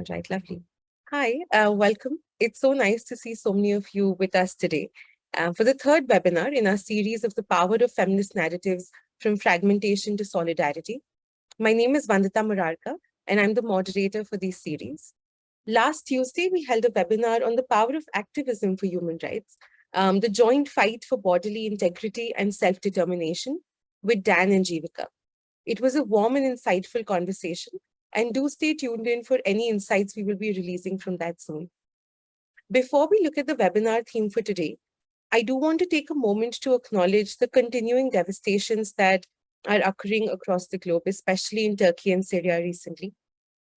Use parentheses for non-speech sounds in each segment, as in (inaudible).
All right, lovely. Hi, uh, welcome. It's so nice to see so many of you with us today uh, for the third webinar in our series of the power of feminist narratives from fragmentation to solidarity. My name is Vandita Murarka, and I'm the moderator for this series. Last Tuesday, we held a webinar on the power of activism for human rights, um, the joint fight for bodily integrity and self-determination with Dan and Jivika. It was a warm and insightful conversation, and do stay tuned in for any insights we will be releasing from that soon. Before we look at the webinar theme for today, I do want to take a moment to acknowledge the continuing devastations that are occurring across the globe, especially in Turkey and Syria recently.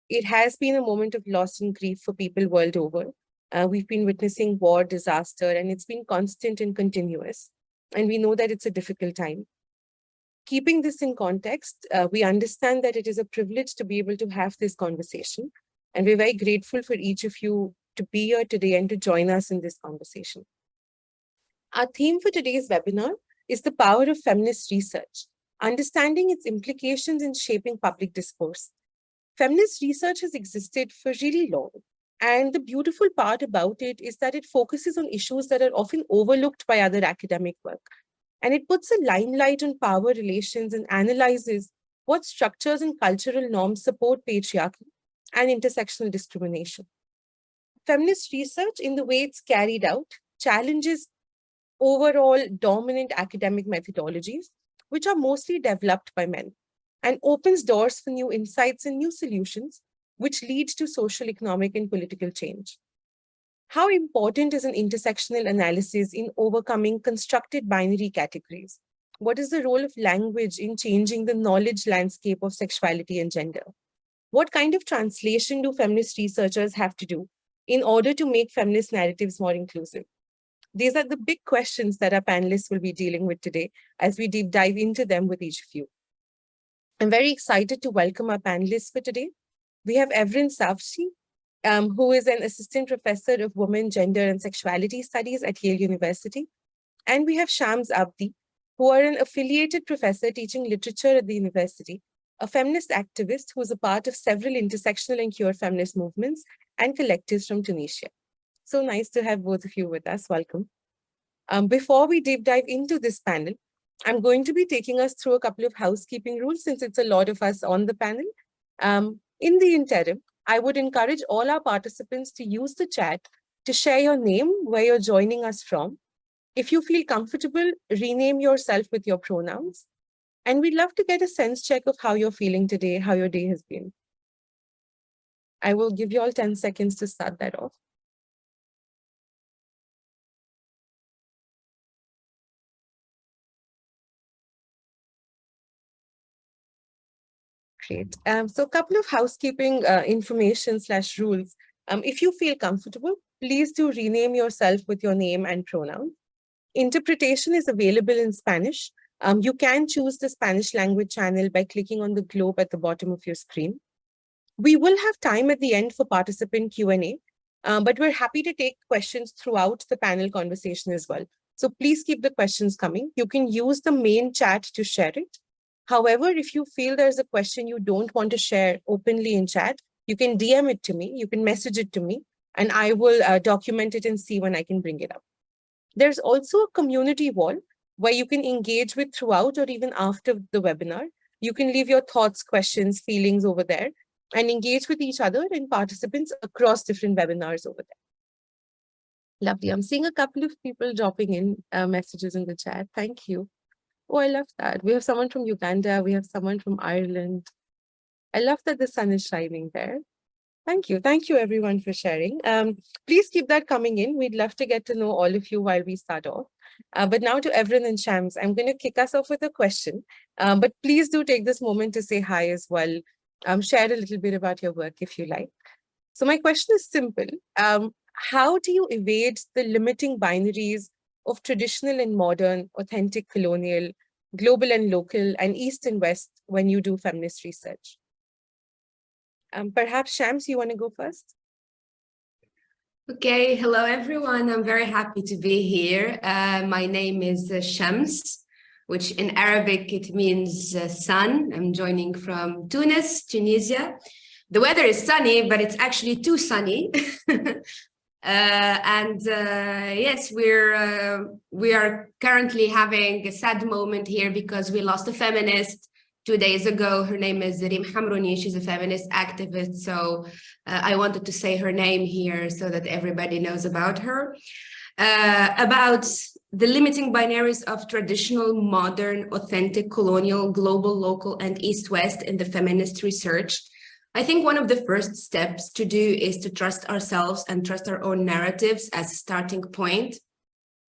It has been a moment of loss and grief for people world over. Uh, we've been witnessing war, disaster, and it's been constant and continuous. And we know that it's a difficult time. Keeping this in context, uh, we understand that it is a privilege to be able to have this conversation. And we're very grateful for each of you to be here today and to join us in this conversation. Our theme for today's webinar is the power of feminist research, understanding its implications in shaping public discourse. Feminist research has existed for really long, and the beautiful part about it is that it focuses on issues that are often overlooked by other academic work. And it puts a limelight on power relations and analyzes what structures and cultural norms support patriarchy and intersectional discrimination. Feminist research, in the way it's carried out, challenges overall dominant academic methodologies, which are mostly developed by men, and opens doors for new insights and new solutions, which lead to social, economic, and political change. How important is an intersectional analysis in overcoming constructed binary categories? What is the role of language in changing the knowledge landscape of sexuality and gender? What kind of translation do feminist researchers have to do in order to make feminist narratives more inclusive? These are the big questions that our panelists will be dealing with today as we deep dive into them with each of you. I'm very excited to welcome our panelists for today. We have Evren Savci, um, who is an assistant professor of women, gender, and sexuality studies at Yale University. And we have Shams Abdi, who are an affiliated professor teaching literature at the university, a feminist activist who is a part of several intersectional and queer feminist movements and collectives from Tunisia. So nice to have both of you with us. Welcome. Um, before we deep dive into this panel, I'm going to be taking us through a couple of housekeeping rules since it's a lot of us on the panel. Um, in the interim, I would encourage all our participants to use the chat to share your name, where you're joining us from. If you feel comfortable, rename yourself with your pronouns. And we'd love to get a sense check of how you're feeling today, how your day has been. I will give you all 10 seconds to start that off. Great. Um, so a couple of housekeeping uh, information slash rules. Um, if you feel comfortable, please do rename yourself with your name and pronoun. Interpretation is available in Spanish. Um, you can choose the Spanish language channel by clicking on the globe at the bottom of your screen. We will have time at the end for participant Q&A, um, but we're happy to take questions throughout the panel conversation as well. So please keep the questions coming. You can use the main chat to share it. However, if you feel there's a question you don't want to share openly in chat, you can DM it to me, you can message it to me, and I will uh, document it and see when I can bring it up. There's also a community wall where you can engage with throughout or even after the webinar. You can leave your thoughts, questions, feelings over there and engage with each other and participants across different webinars over there. Lovely. I'm seeing a couple of people dropping in uh, messages in the chat. Thank you. Oh, I love that. We have someone from Uganda. We have someone from Ireland. I love that the sun is shining there. Thank you. Thank you, everyone, for sharing. Um, please keep that coming in. We'd love to get to know all of you while we start off. Uh, but now to Evren and Shams, I'm going to kick us off with a question. Um, but please do take this moment to say hi as well. Um, share a little bit about your work if you like. So my question is simple. Um, how do you evade the limiting binaries of traditional and modern, authentic colonial, global and local, and East and West when you do feminist research? Um, perhaps Shams, you want to go first? Okay, hello everyone. I'm very happy to be here. Uh, my name is uh, Shams, which in Arabic it means uh, sun. I'm joining from Tunis, Tunisia. the weather is sunny, but it's actually too sunny. (laughs) Uh, and uh, yes, we're uh, we are currently having a sad moment here because we lost a feminist two days ago. Her name is Reem Hamrouni. She's a feminist activist. So uh, I wanted to say her name here so that everybody knows about her. Uh, about the limiting binaries of traditional, modern, authentic, colonial, global, local, and East-West in the feminist research. I think one of the first steps to do is to trust ourselves and trust our own narratives as a starting point.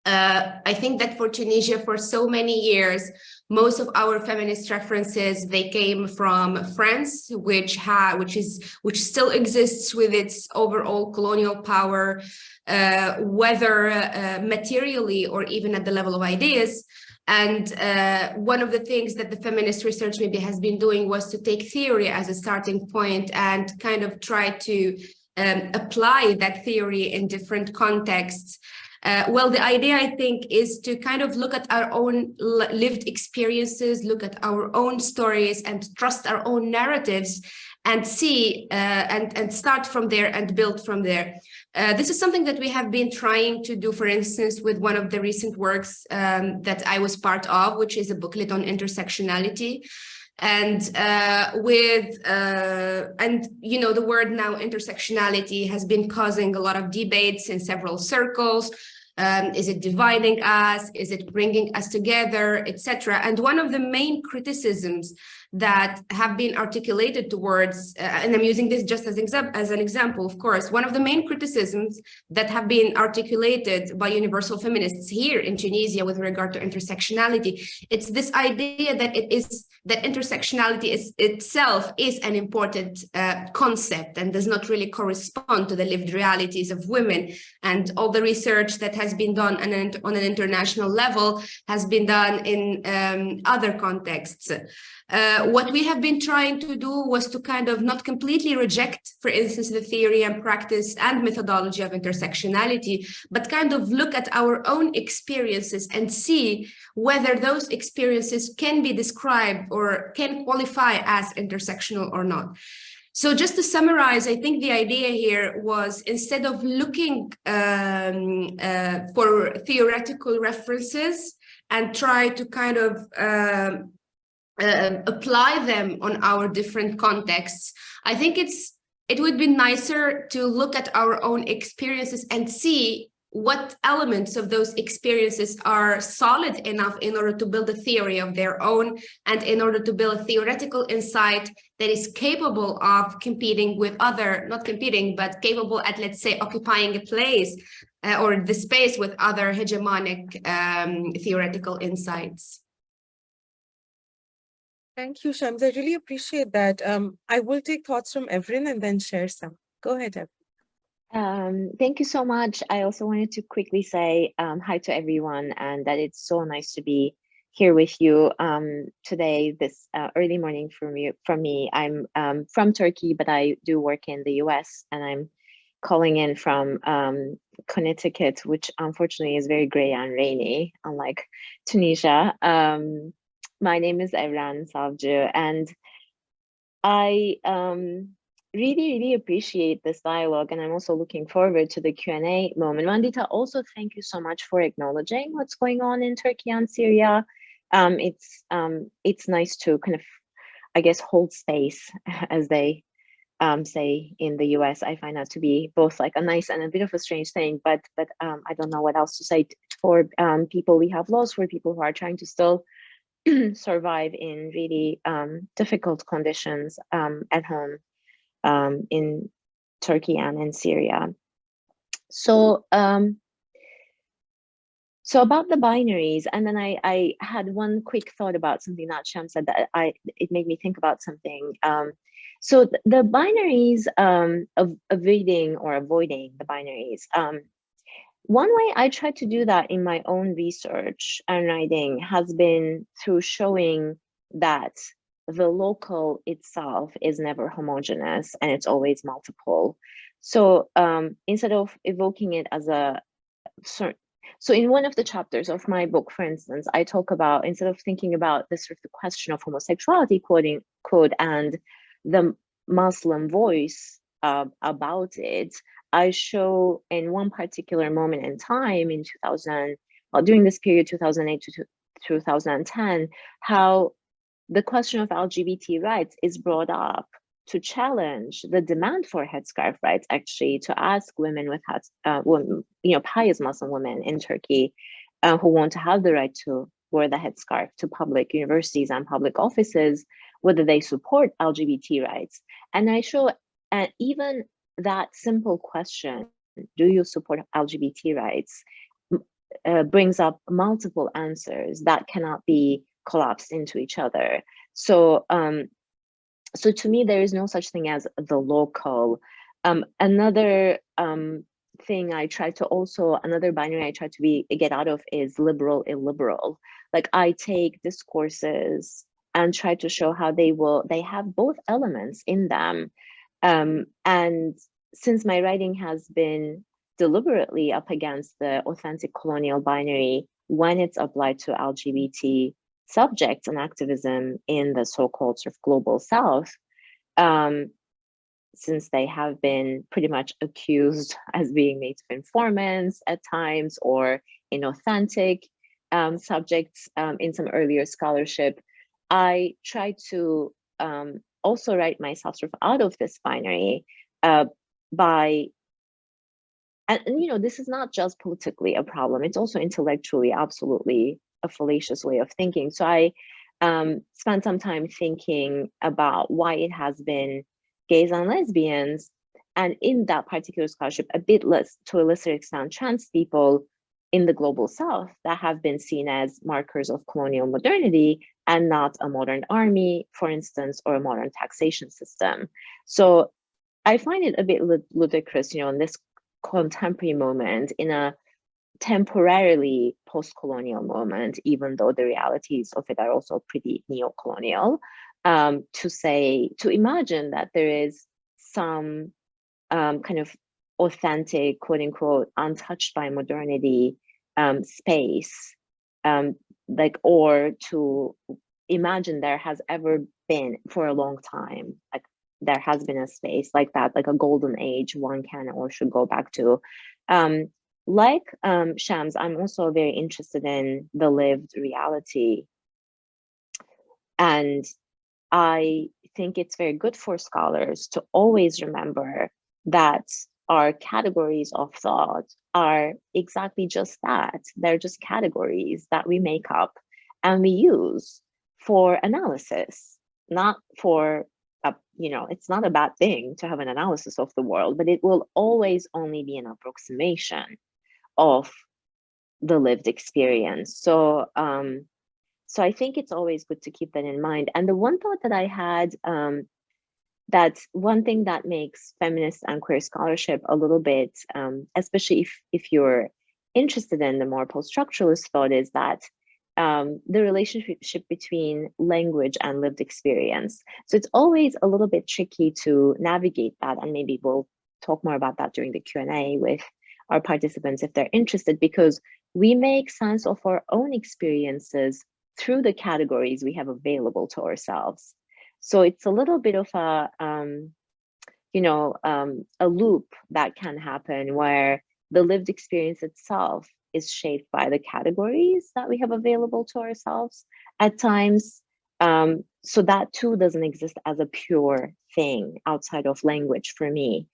Uh, I think that for Tunisia, for so many years, most of our feminist references they came from France, which had, which is, which still exists with its overall colonial power, uh, whether uh, materially or even at the level of ideas. And uh, one of the things that the feminist research maybe has been doing was to take theory as a starting point and kind of try to um, apply that theory in different contexts. Uh, well, the idea, I think, is to kind of look at our own lived experiences, look at our own stories and trust our own narratives and see uh, and, and start from there and build from there. Uh, this is something that we have been trying to do, for instance, with one of the recent works um, that I was part of, which is a booklet on intersectionality. And uh, with, uh, and you know, the word now intersectionality has been causing a lot of debates in several circles. Um, is it dividing us? Is it bringing us together, etc.? And one of the main criticisms that have been articulated towards, uh, and I'm using this just as, as an example, of course, one of the main criticisms that have been articulated by universal feminists here in Tunisia with regard to intersectionality, it's this idea that it is that intersectionality is itself is an important uh, concept and does not really correspond to the lived realities of women and all the research that has been done on an, on an international level has been done in um, other contexts. Uh, what we have been trying to do was to kind of not completely reject, for instance, the theory and practice and methodology of intersectionality, but kind of look at our own experiences and see whether those experiences can be described or can qualify as intersectional or not. So just to summarize, I think the idea here was instead of looking um, uh, for theoretical references and try to kind of um, uh, apply them on our different contexts. I think it's it would be nicer to look at our own experiences and see what elements of those experiences are solid enough in order to build a theory of their own and in order to build a theoretical insight that is capable of competing with other, not competing, but capable at, let's say, occupying a place uh, or the space with other hegemonic um, theoretical insights. Thank you, Shams. I really appreciate that. Um, I will take thoughts from Evren and then share some. Go ahead, Evren. Um, thank you so much. I also wanted to quickly say um, hi to everyone and that it's so nice to be here with you um, today, this uh, early morning for me. For me, I'm um, from Turkey, but I do work in the US and I'm calling in from um, Connecticut, which unfortunately is very gray and rainy, unlike Tunisia. My name is Evren Savcı, and I um, really, really appreciate this dialogue, and I'm also looking forward to the Q&A moment. Vandita, also thank you so much for acknowledging what's going on in Turkey and Syria. Um, it's um, it's nice to kind of, I guess, hold space, (laughs) as they um, say in the US. I find that to be both like a nice and a bit of a strange thing, but but um, I don't know what else to say for um, people we have lost, for people who are trying to still (clears throat) survive in really um, difficult conditions um, at home um, in Turkey and in Syria. So, um, so about the binaries, and then I, I had one quick thought about something that Sham said that I it made me think about something. Um, so the, the binaries um, of avoiding or avoiding the binaries one way I try to do that in my own research and writing has been through showing that the local itself is never homogeneous and it's always multiple. So um, instead of evoking it as a certain, so in one of the chapters of my book, for instance, I talk about instead of thinking about this sort of the question of homosexuality, quoting quote, and the Muslim voice uh, about it, I show in one particular moment in time in 2000, well, during this period, 2008 to 2010, how the question of LGBT rights is brought up to challenge the demand for headscarf rights, actually, to ask women with heads, uh, women, you know, pious Muslim women in Turkey uh, who want to have the right to wear the headscarf to public universities and public offices, whether they support LGBT rights. And I show uh, even that simple question, do you support LGBT rights, uh, brings up multiple answers that cannot be collapsed into each other. So, um, so to me, there is no such thing as the local. Um, another um, thing I try to also, another binary I try to be get out of is liberal illiberal. Like I take discourses and try to show how they will, they have both elements in them. Um, and since my writing has been deliberately up against the authentic colonial binary when it's applied to LGBT subjects and activism in the so-called sort of global south, um, since they have been pretty much accused (laughs) as being native informants at times or inauthentic um, subjects um, in some earlier scholarship, I try to um, also write myself sort of out of this binary uh, by and, and, you know this is not just politically a problem it's also intellectually absolutely a fallacious way of thinking. So i um, spent some time thinking about why it has been gays and lesbians and in that particular scholarship a bit less to a lesser extent trans people in the global south that have been seen as markers of colonial modernity and not a modern army for instance or a modern taxation system. So I find it a bit ludicrous, you know, in this contemporary moment, in a temporarily post-colonial moment, even though the realities of it are also pretty neo-colonial, um, to say, to imagine that there is some um, kind of authentic, quote unquote, untouched by modernity um, space, um, like, or to imagine there has ever been for a long time, like there has been a space like that, like a golden age one can or should go back to. Um, like um, Shams, I'm also very interested in the lived reality. And I think it's very good for scholars to always remember that our categories of thought are exactly just that. They're just categories that we make up and we use for analysis, not for a, you know, it's not a bad thing to have an analysis of the world, but it will always only be an approximation of the lived experience. So, um, so I think it's always good to keep that in mind. And the one thought that I had, um, that one thing that makes feminist and queer scholarship a little bit, um, especially if, if you're interested in the more post-structuralist thought is that um, the relationship between language and lived experience. So it's always a little bit tricky to navigate that and maybe we'll talk more about that during the Q&A with our participants if they're interested because we make sense of our own experiences through the categories we have available to ourselves. So it's a little bit of a, um, you know, um, a loop that can happen where the lived experience itself is shaped by the categories that we have available to ourselves at times. Um, so that too doesn't exist as a pure thing outside of language for me.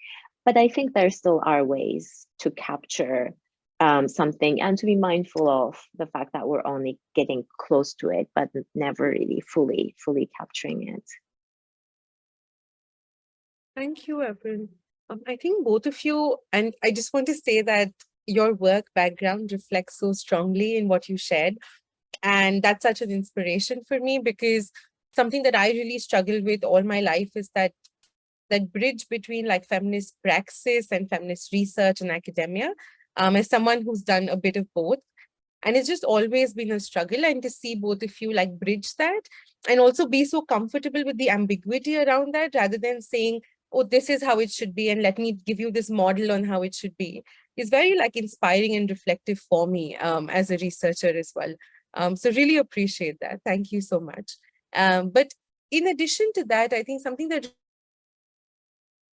But I think there still are ways to capture um, something and to be mindful of the fact that we're only getting close to it, but never really fully, fully capturing it. Thank you, Evren. Um, I think both of you, and I just want to say that your work background reflects so strongly in what you shared. And that's such an inspiration for me because something that I really struggled with all my life is that that bridge between like feminist praxis and feminist research and academia um, as someone who's done a bit of both. And it's just always been a struggle and to see both of you like bridge that and also be so comfortable with the ambiguity around that rather than saying, oh, this is how it should be and let me give you this model on how it should be is very like inspiring and reflective for me um, as a researcher as well. Um, so really appreciate that. Thank you so much. Um, but in addition to that, I think something that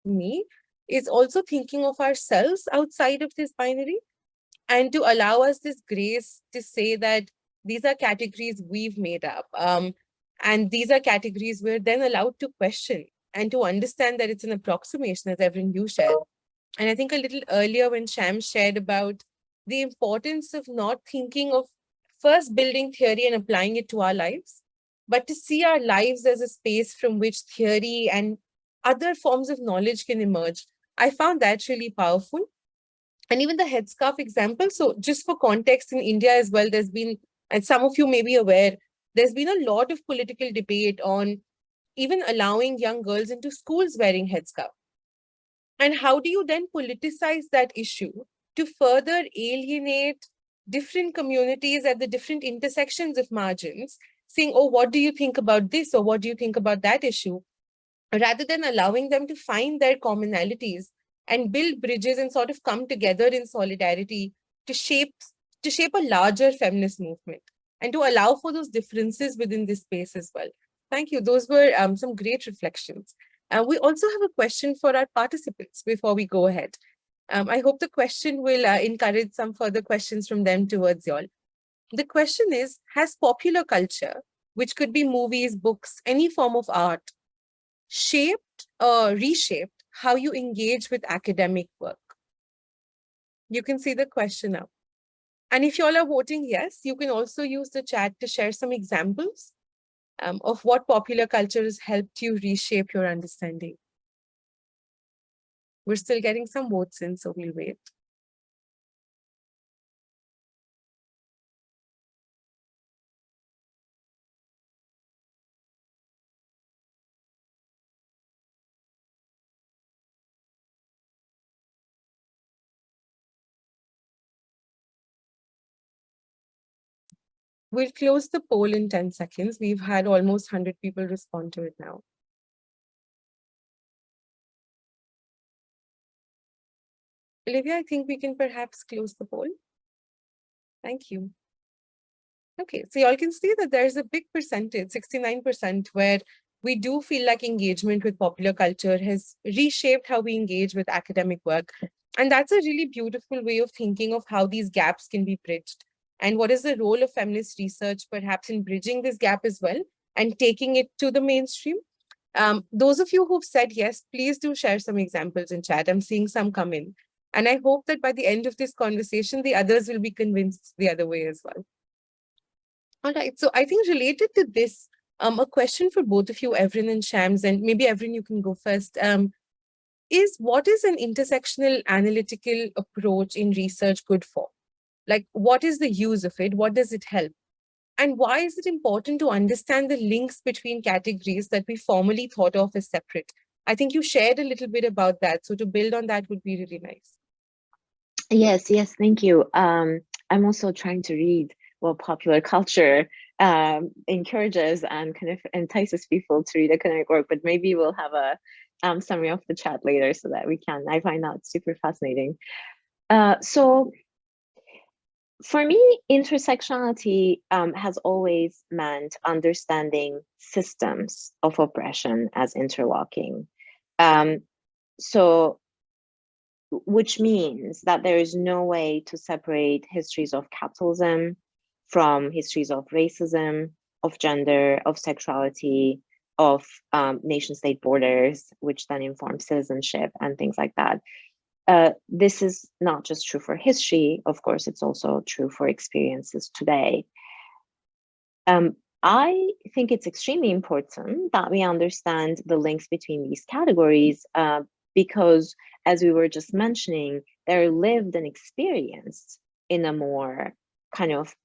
me is also thinking of ourselves outside of this binary and to allow us this grace to say that these are categories we've made up. Um, and these are categories we're then allowed to question and to understand that it's an approximation, as Evren you shared. And I think a little earlier when Sham shared about the importance of not thinking of first building theory and applying it to our lives, but to see our lives as a space from which theory and other forms of knowledge can emerge. I found that really powerful. And even the headscarf example. So just for context in India as well, there's been, and some of you may be aware, there's been a lot of political debate on even allowing young girls into schools wearing headscarf. And how do you then politicize that issue to further alienate different communities at the different intersections of margins, saying, oh, what do you think about this? Or what do you think about that issue? Rather than allowing them to find their commonalities and build bridges and sort of come together in solidarity to shape, to shape a larger feminist movement and to allow for those differences within this space as well. Thank you. Those were um, some great reflections. Uh, we also have a question for our participants before we go ahead. Um, I hope the question will uh, encourage some further questions from them towards y'all. The question is, has popular culture, which could be movies, books, any form of art, shaped or reshaped how you engage with academic work? You can see the question now. And if you all are voting yes, you can also use the chat to share some examples um, of what popular culture has helped you reshape your understanding. We're still getting some votes in, so we'll wait. We'll close the poll in 10 seconds. We've had almost 100 people respond to it now. Olivia, I think we can perhaps close the poll. Thank you. Okay, so y'all can see that there's a big percentage, 69%, where we do feel like engagement with popular culture has reshaped how we engage with academic work. And that's a really beautiful way of thinking of how these gaps can be bridged. And what is the role of feminist research perhaps in bridging this gap as well and taking it to the mainstream? Um, those of you who've said yes, please do share some examples in chat. I'm seeing some come in. And I hope that by the end of this conversation, the others will be convinced the other way as well. All right, so I think related to this, um, a question for both of you, Evren and Shams, and maybe Evren, you can go first, um, is what is an intersectional analytical approach in research good for? Like, what is the use of it? What does it help? And why is it important to understand the links between categories that we formerly thought of as separate? I think you shared a little bit about that. So to build on that would be really nice. Yes, yes, thank you. Um, I'm also trying to read what popular culture um, encourages and kind of entices people to read academic work, but maybe we'll have a um, summary of the chat later so that we can, I find that super fascinating. Uh, so for me, intersectionality um, has always meant understanding systems of oppression as interlocking. Um, so which means that there is no way to separate histories of capitalism from histories of racism, of gender, of sexuality, of um, nation state borders, which then inform citizenship and things like that. Uh, this is not just true for history, of course, it's also true for experiences today. Um, I think it's extremely important that we understand the links between these categories uh, because as we were just mentioning, they're lived and experienced in a more kind of,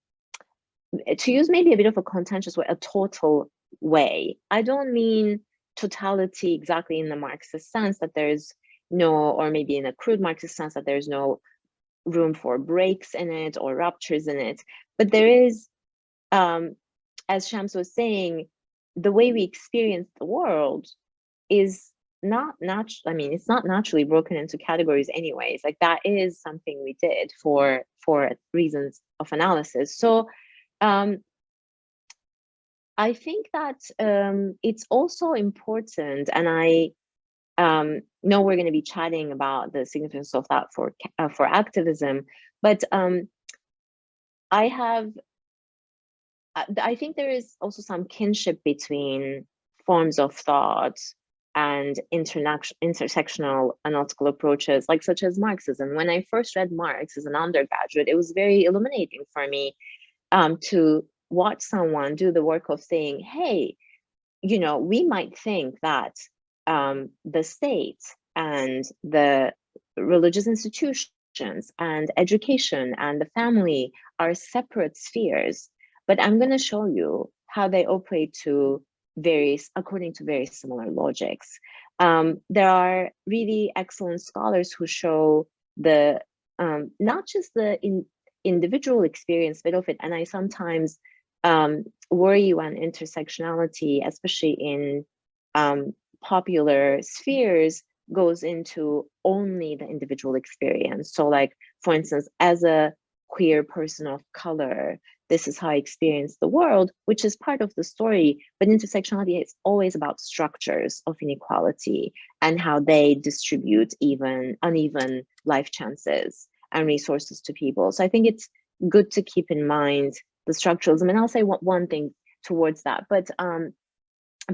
to use maybe a bit of a contentious way, a total way. I don't mean totality exactly in the Marxist sense that there's no, or maybe in a crude Marxist sense that there's no room for breaks in it or ruptures in it, but there is, um, as Shams was saying, the way we experience the world is not natural i mean it's not naturally broken into categories anyways. Like that is something we did for for reasons of analysis. So um i think that um it's also important and i um know we're going to be chatting about the significance of that for uh, for activism, but um, I have, uh, I think there is also some kinship between forms of thought and intersectional analytical approaches, like such as Marxism. When I first read Marx as an undergraduate, it was very illuminating for me um, to watch someone do the work of saying, hey, you know, we might think that um, the state and the religious institutions and education and the family are separate spheres, but I'm going to show you how they operate to various, according to very similar logics. Um, there are really excellent scholars who show the, um, not just the in, individual experience bit of it, and I sometimes um, worry when intersectionality, especially in um, popular spheres, goes into only the individual experience. So like, for instance, as a queer person of color, this is how I experience the world, which is part of the story. But intersectionality is always about structures of inequality and how they distribute even uneven life chances and resources to people. So I think it's good to keep in mind the structuralism. And I'll say one, thing towards that, but um,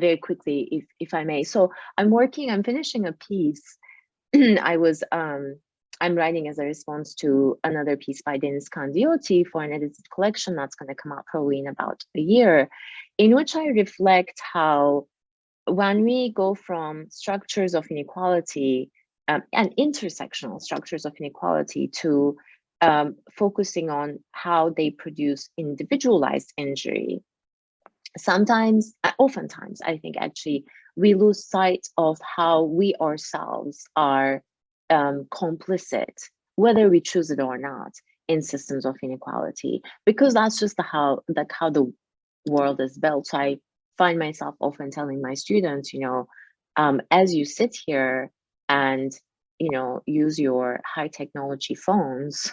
very quickly, if, if I may. So I'm working, I'm finishing a piece. (clears throat) I was um, I'm writing as a response to another piece by Deniz Kandiyoti for an edited collection that's going to come out probably in about a year, in which I reflect how when we go from structures of inequality um, and intersectional structures of inequality to um, focusing on how they produce individualized injury, sometimes, uh, oftentimes, I think actually, we lose sight of how we ourselves are um, complicit, whether we choose it or not, in systems of inequality, because that's just the how like how the world is built. So I find myself often telling my students, you know, um, as you sit here and you know use your high technology phones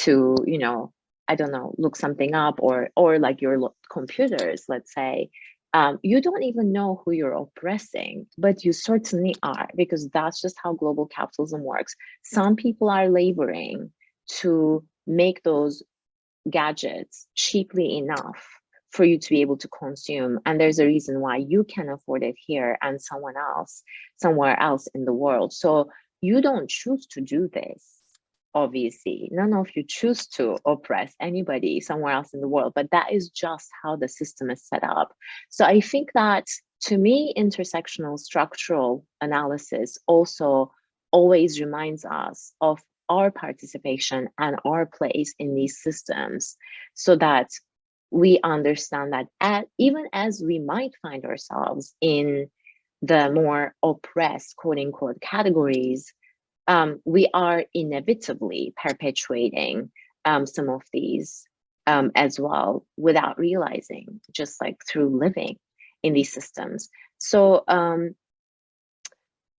to you know I don't know look something up or or like your computers, let's say, um, you don't even know who you're oppressing, but you certainly are, because that's just how global capitalism works. Some people are laboring to make those gadgets cheaply enough for you to be able to consume. And there's a reason why you can afford it here and someone else, somewhere else in the world. So you don't choose to do this obviously none of you choose to oppress anybody somewhere else in the world but that is just how the system is set up. So i think that to me intersectional structural analysis also always reminds us of our participation and our place in these systems so that we understand that at, even as we might find ourselves in the more oppressed quote unquote categories um, we are inevitably perpetuating um, some of these um, as well without realizing, just like through living in these systems. So, um,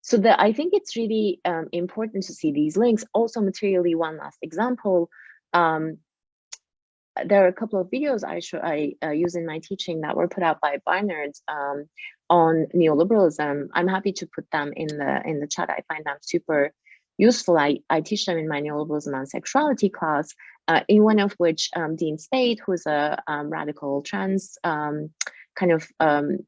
so that I think it's really um, important to see these links. Also, materially, one last example. Um, there are a couple of videos I show I uh, use in my teaching that were put out by Barnard on neoliberalism. I'm happy to put them in the in the chat. I find them super useful. I, I teach them in my neoliberalism and sexuality class, uh, in one of which um, Dean Spade, who's a um, radical trans um, kind of um,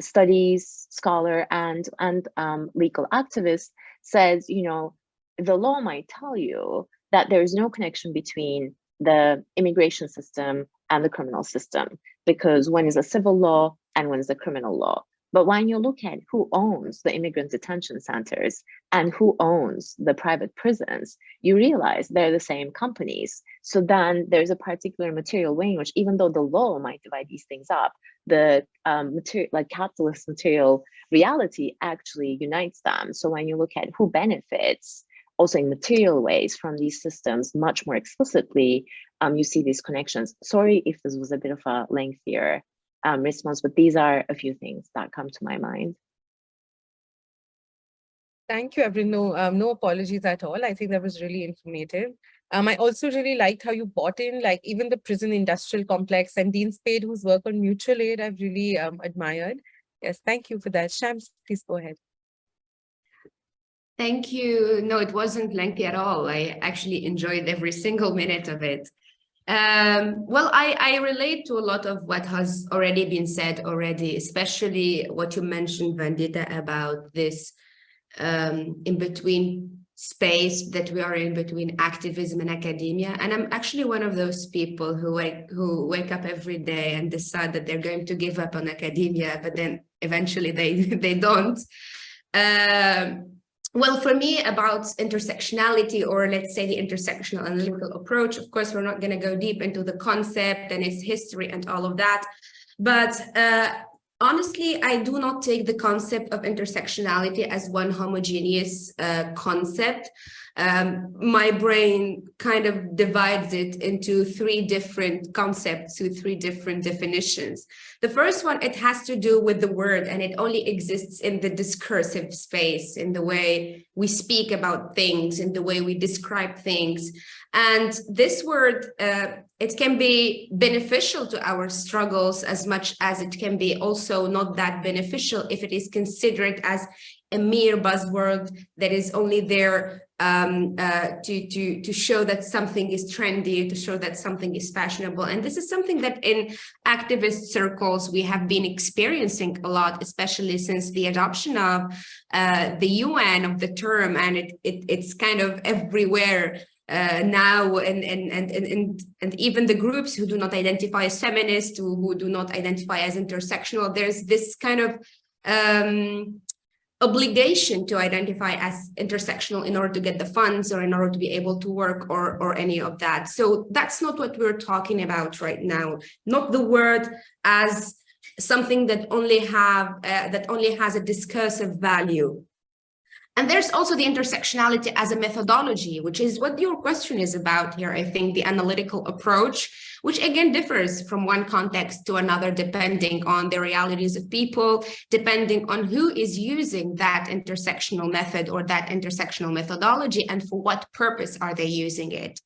studies scholar and, and um, legal activist, says, you know, the law might tell you that there is no connection between the immigration system and the criminal system because one is a civil law and one is a criminal law. But when you look at who owns the immigrant detention centers and who owns the private prisons, you realize they're the same companies. So then there's a particular material way in which, even though the law might divide these things up, the um, material, like capitalist material reality actually unites them. So when you look at who benefits, also in material ways from these systems much more explicitly, um, you see these connections. Sorry if this was a bit of a lengthier um, response, but these are a few things that come to my mind. Thank you, Evren. No, um, no apologies at all. I think that was really informative. Um, I also really liked how you bought in, like even the prison industrial complex and Dean Spade, whose work on mutual aid, I've really um, admired. Yes, thank you for that. Shams, please go ahead. Thank you. No, it wasn't lengthy at all. I actually enjoyed every single minute of it. Um, well, I, I relate to a lot of what has already been said already, especially what you mentioned, Vandita, about this um, in between space that we are in between activism and academia. And I'm actually one of those people who wake, who wake up every day and decide that they're going to give up on academia, but then eventually they, (laughs) they don't. Um, well, for me, about intersectionality, or let's say the intersectional analytical approach, of course, we're not going to go deep into the concept and its history and all of that. But uh, honestly, I do not take the concept of intersectionality as one homogeneous uh, concept um, my brain kind of divides it into three different concepts, to three different definitions. The first one, it has to do with the word and it only exists in the discursive space, in the way we speak about things, in the way we describe things. And this word, uh, it can be beneficial to our struggles as much as it can be also not that beneficial if it is considered as a mere buzzword that is only there um, uh, to, to, to show that something is trendy, to show that something is fashionable. And this is something that in activist circles we have been experiencing a lot, especially since the adoption of uh, the UN of the term, and it, it it's kind of everywhere uh, now and, and, and, and, and even the groups who do not identify as feminist, who, who do not identify as intersectional, there's this kind of um, obligation to identify as intersectional in order to get the funds or in order to be able to work or, or any of that. So that's not what we're talking about right now, not the word as something that only have uh, that only has a discursive value and there's also the intersectionality as a methodology, which is what your question is about here, I think, the analytical approach, which again differs from one context to another, depending on the realities of people, depending on who is using that intersectional method or that intersectional methodology and for what purpose are they using it.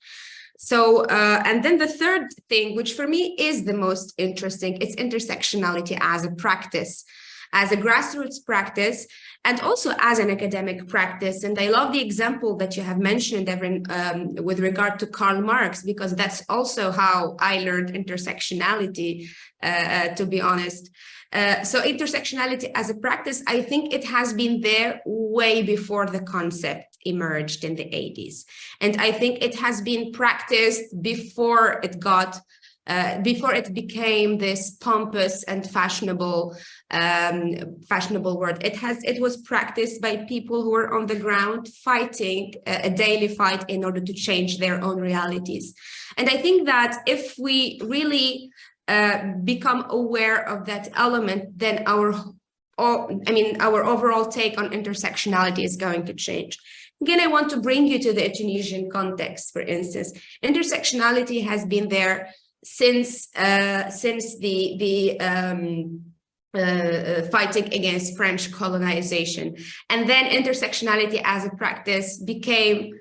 So, uh, and then the third thing, which for me is the most interesting, it's intersectionality as a practice as a grassroots practice and also as an academic practice. And I love the example that you have mentioned, Evan, um, with regard to Karl Marx, because that's also how I learned intersectionality, uh, uh, to be honest. Uh, so intersectionality as a practice, I think it has been there way before the concept emerged in the 80s. And I think it has been practiced before it got uh, before it became this pompous and fashionable um, fashionable word. It has it was practiced by people who were on the ground fighting a, a daily fight in order to change their own realities. And I think that if we really uh, become aware of that element, then our I mean, our overall take on intersectionality is going to change. Again, I want to bring you to the Tunisian context, for instance. Intersectionality has been there since uh, since the the um, uh, uh, fighting against French colonization. And then intersectionality as a practice became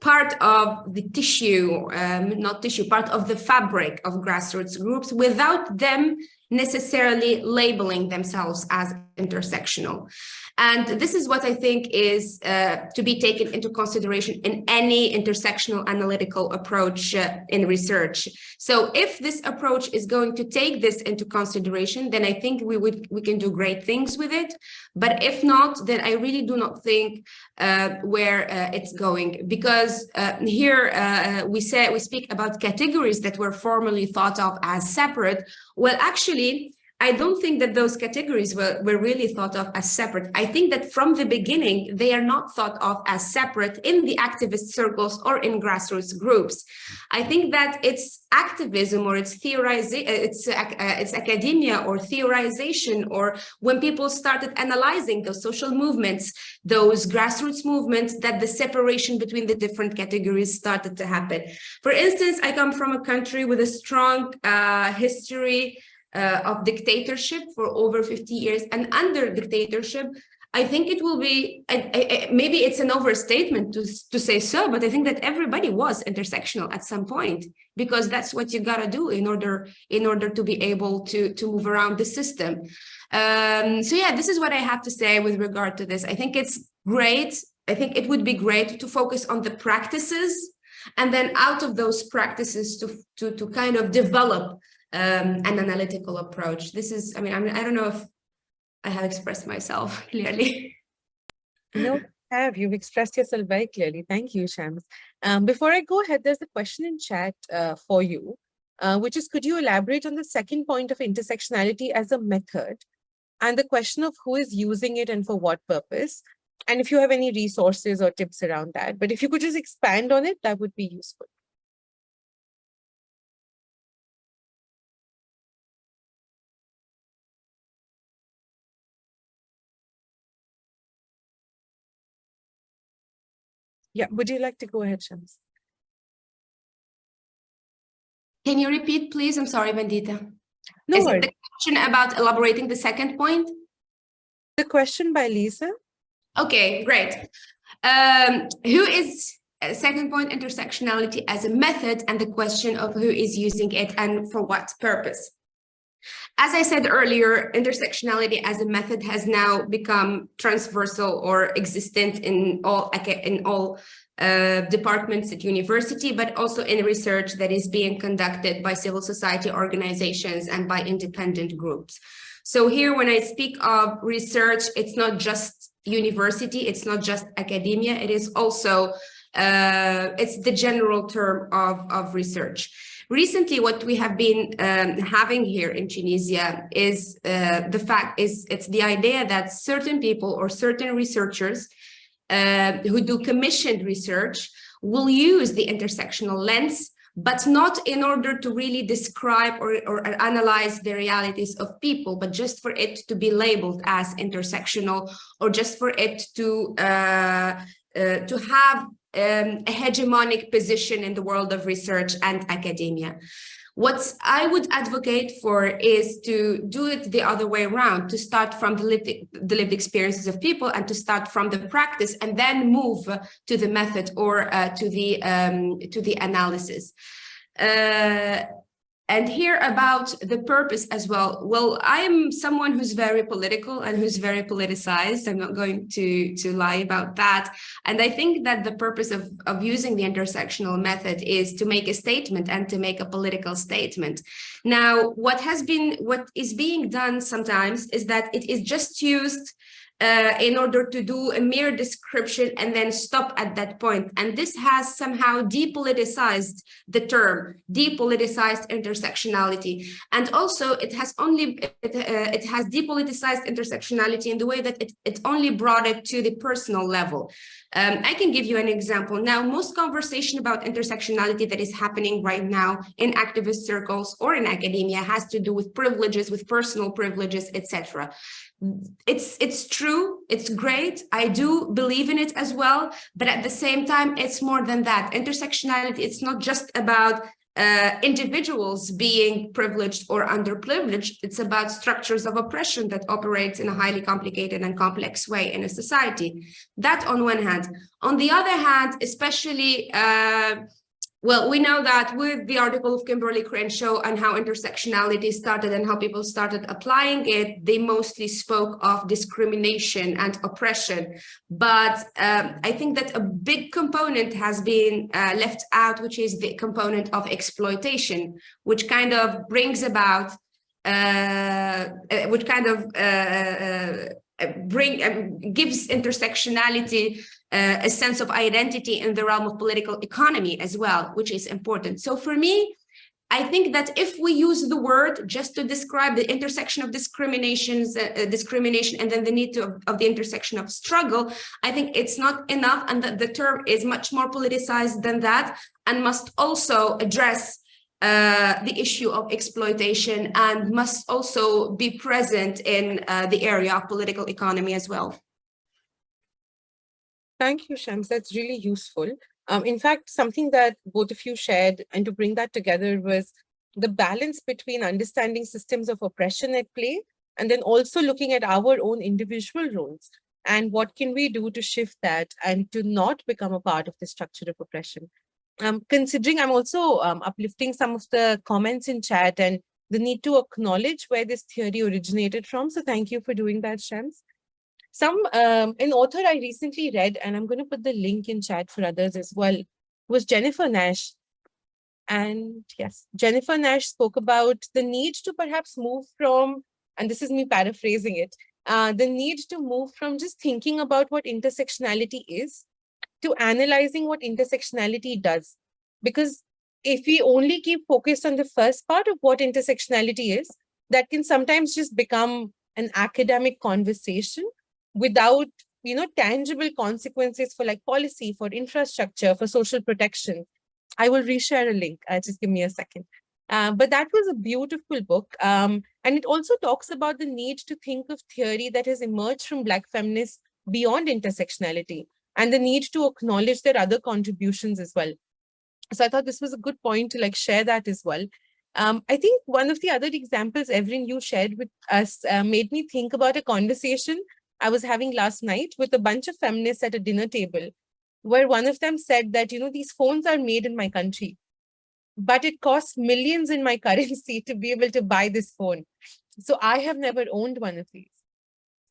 part of the tissue, um, not tissue, part of the fabric of grassroots groups without them necessarily labeling themselves as intersectional. And this is what I think is uh, to be taken into consideration in any intersectional analytical approach uh, in research. So if this approach is going to take this into consideration, then I think we would we can do great things with it. But if not, then I really do not think uh, where uh, it's going because uh, here uh, we say we speak about categories that were formerly thought of as separate. Well, actually, I don't think that those categories were, were really thought of as separate. I think that from the beginning, they are not thought of as separate in the activist circles or in grassroots groups. I think that it's activism or it's theorizing, uh, it's, uh, it's academia or theorization, or when people started analyzing those social movements, those grassroots movements, that the separation between the different categories started to happen. For instance, I come from a country with a strong uh, history uh, of dictatorship for over 50 years and under dictatorship I think it will be, I, I, maybe it's an overstatement to, to say so, but I think that everybody was intersectional at some point, because that's what you gotta do in order in order to be able to, to move around the system. Um, so yeah, this is what I have to say with regard to this. I think it's great I think it would be great to focus on the practices and then out of those practices to, to, to kind of develop um, an analytical approach. This is, I mean, I I don't know if I have expressed myself (laughs) clearly. No, have. You've expressed yourself very clearly. Thank you, Shams. Um, before I go ahead, there's a question in chat uh, for you, uh, which is, could you elaborate on the second point of intersectionality as a method and the question of who is using it and for what purpose? And if you have any resources or tips around that, but if you could just expand on it, that would be useful. Yeah, would you like to go ahead, Shams? Can you repeat, please? I'm sorry, Vandita. No Is worries. it the question about elaborating the second point? The question by Lisa. Okay, great. Um, who is uh, second point intersectionality as a method and the question of who is using it and for what purpose? As I said earlier, intersectionality as a method has now become transversal or existent in all in all uh, departments at university, but also in research that is being conducted by civil society organizations and by independent groups. So here, when I speak of research, it's not just university, it's not just academia, it is also, uh, it's the general term of, of research. Recently, what we have been um, having here in Tunisia is uh, the fact is it's the idea that certain people or certain researchers uh, who do commissioned research will use the intersectional lens but not in order to really describe or, or, analyze the realities of people, but just for it to be labeled as intersectional or just for it to uh, uh, to have um, a hegemonic position in the world of research and academia. What I would advocate for is to do it the other way around, to start from the lived, the lived experiences of people and to start from the practice and then move to the method or uh, to the um, to the analysis. Uh, and here about the purpose as well. Well, I am someone who's very political and who's very politicized. I'm not going to, to lie about that. And I think that the purpose of, of using the intersectional method is to make a statement and to make a political statement. Now, what has been, what is being done sometimes is that it is just used uh, in order to do a mere description and then stop at that point. And this has somehow depoliticized the term, depoliticized intersectionality. And also it has only, it, uh, it has depoliticized intersectionality in the way that it, it only brought it to the personal level. Um, I can give you an example. Now, most conversation about intersectionality that is happening right now in activist circles or in academia has to do with privileges, with personal privileges, etc it's it's true it's great i do believe in it as well but at the same time it's more than that intersectionality it's not just about uh, individuals being privileged or underprivileged it's about structures of oppression that operates in a highly complicated and complex way in a society. That on one hand. On the other hand especially uh, well, we know that with the article of Kimberlé Crenshaw and how intersectionality started and how people started applying it, they mostly spoke of discrimination and oppression. But um, I think that a big component has been uh, left out, which is the component of exploitation, which kind of brings about, uh, uh which kind of uh, uh, bring um, gives intersectionality uh, a sense of identity in the realm of political economy as well, which is important. So for me, I think that if we use the word just to describe the intersection of discriminations, uh, uh, discrimination, and then the need to, of, the intersection of struggle, I think it's not enough and that the term is much more politicized than that and must also address uh, the issue of exploitation and must also be present in uh, the area of political economy as well. Thank you, Shams. That's really useful. Um, in fact, something that both of you shared and to bring that together was the balance between understanding systems of oppression at play and then also looking at our own individual roles and what can we do to shift that and to not become a part of the structure of oppression. Um, considering I'm also um, uplifting some of the comments in chat and the need to acknowledge where this theory originated from. So thank you for doing that, Shams. Some um, an author I recently read, and I'm going to put the link in chat for others as well, was Jennifer Nash. And yes, Jennifer Nash spoke about the need to perhaps move from, and this is me paraphrasing it, uh, the need to move from just thinking about what intersectionality is to analyzing what intersectionality does. Because if we only keep focused on the first part of what intersectionality is, that can sometimes just become an academic conversation without you know tangible consequences for like policy for infrastructure for social protection. I will reshare a link. Uh, just give me a second. Uh, but that was a beautiful book. Um, and it also talks about the need to think of theory that has emerged from black feminists beyond intersectionality and the need to acknowledge their other contributions as well. So i thought this was a good point to like share that as well. Um, I think one of the other examples, Evelyn, you shared with us uh, made me think about a conversation I was having last night with a bunch of feminists at a dinner table, where one of them said that, you know, these phones are made in my country, but it costs millions in my (laughs) currency to be able to buy this phone. So I have never owned one of these.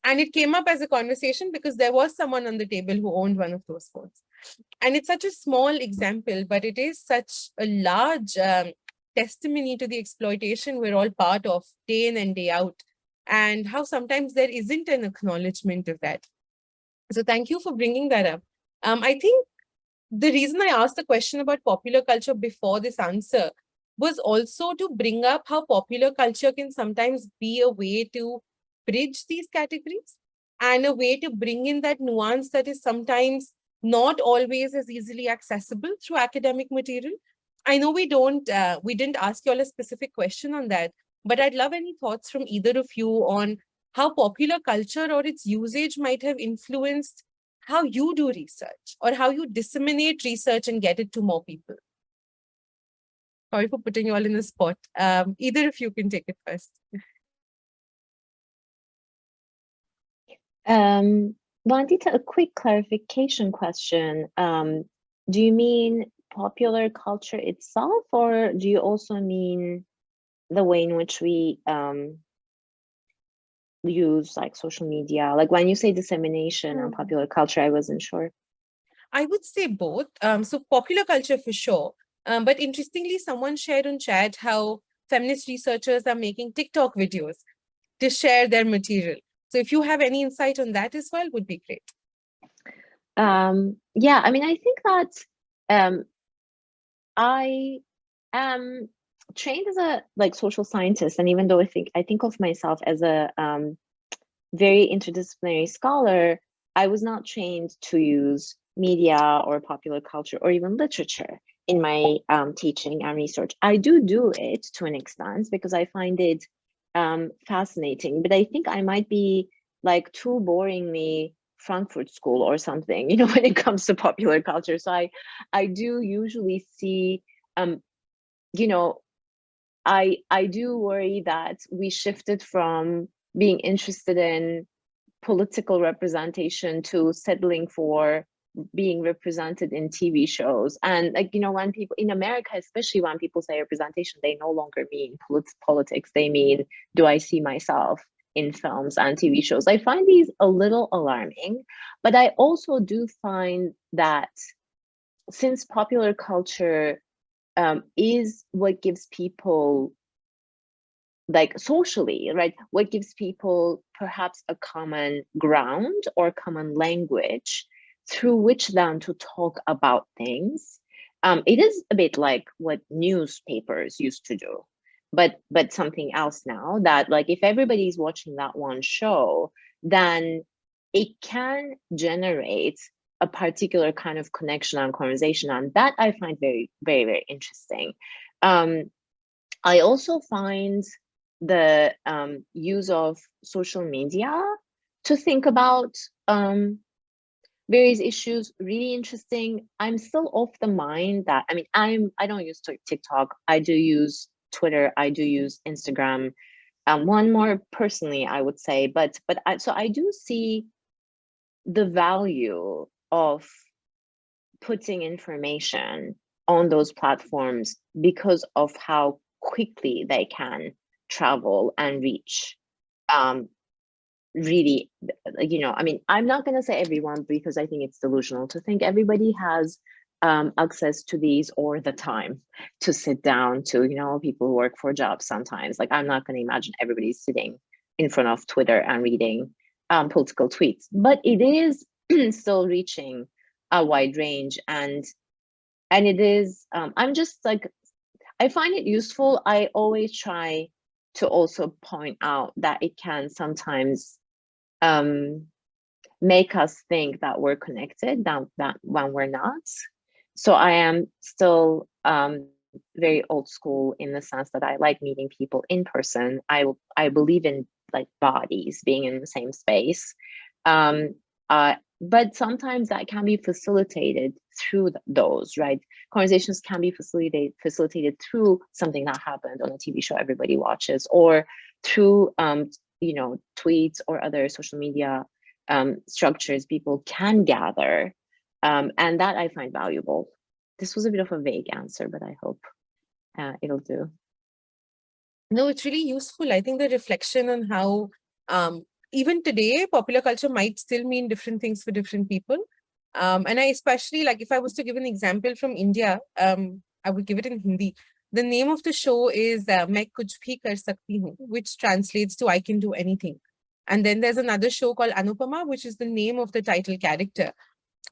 And it came up as a conversation because there was someone on the table who owned one of those phones. And it's such a small example, but it is such a large um, testimony to the exploitation we're all part of day in and day out and how sometimes there isn't an acknowledgement of that. So thank you for bringing that up. Um, I think the reason I asked the question about popular culture before this answer was also to bring up how popular culture can sometimes be a way to bridge these categories and a way to bring in that nuance that is sometimes not always as easily accessible through academic material. I know we don't, uh, we didn't ask you all a specific question on that, but I'd love any thoughts from either of you on how popular culture or its usage might have influenced how you do research or how you disseminate research and get it to more people. Sorry for putting you all in the spot. Um, either of you can take it first. Um, Vandita, a quick clarification question. Um, do you mean popular culture itself, or do you also mean the way in which we um, use like social media? Like when you say dissemination mm. or popular culture, I wasn't sure. I would say both. Um, so popular culture for sure. Um, but interestingly, someone shared on chat how feminist researchers are making TikTok videos to share their material. So if you have any insight on that as well, would be great. Um, yeah, I mean, I think that um, I am trained as a like social scientist, and even though I think I think of myself as a um, very interdisciplinary scholar, I was not trained to use media or popular culture or even literature in my um, teaching and research. I do do it to an extent because I find it um, fascinating, but I think I might be like too boringly Frankfurt School or something, (laughs) you know, when it comes to popular culture. So I, I do usually see, um, you know, I I do worry that we shifted from being interested in political representation to settling for being represented in TV shows. And like, you know, when people in America, especially when people say representation, they no longer mean polit politics. They mean, do I see myself in films and TV shows? I find these a little alarming, but I also do find that since popular culture um, is what gives people like socially, right? What gives people perhaps a common ground or common language through which then to talk about things. Um, it is a bit like what newspapers used to do, but but something else now that like if everybody's watching that one show, then it can generate a particular kind of connection and conversation and that i find very very very interesting. Um, i also find the um, use of social media to think about um, various issues really interesting. I'm still of the mind that i mean i'm i don't use tiktok. I do use twitter. I do use instagram. Um, one more personally i would say but but I, so i do see the value of putting information on those platforms because of how quickly they can travel and reach um, really, you know, I mean, I'm not going to say everyone because I think it's delusional to think everybody has um, access to these or the time to sit down to, you know, people who work for jobs sometimes. Like, I'm not going to imagine everybody sitting in front of Twitter and reading um, political tweets, but it is (clears throat) still reaching a wide range and and it is um, i'm just like i find it useful. I always try to also point out that it can sometimes um, make us think that we're connected that, that when we're not. So i am still um, very old school in the sense that i like meeting people in person. I i believe in like bodies being in the same space. Um, uh, but sometimes that can be facilitated through those, right? Conversations can be facilitated facilitated through something that happened on a TV show everybody watches, or through um, you know tweets or other social media um, structures people can gather, um, and that I find valuable. This was a bit of a vague answer, but I hope uh, it'll do. No, it's really useful. I think the reflection on how um, even today, popular culture might still mean different things for different people. Um, and I especially like if I was to give an example from India, um, I would give it in Hindi. The name of the show is uh, Kuch Bhi Kar Sakti Hu, which translates to I can do anything. And then there's another show called Anupama, which is the name of the title character.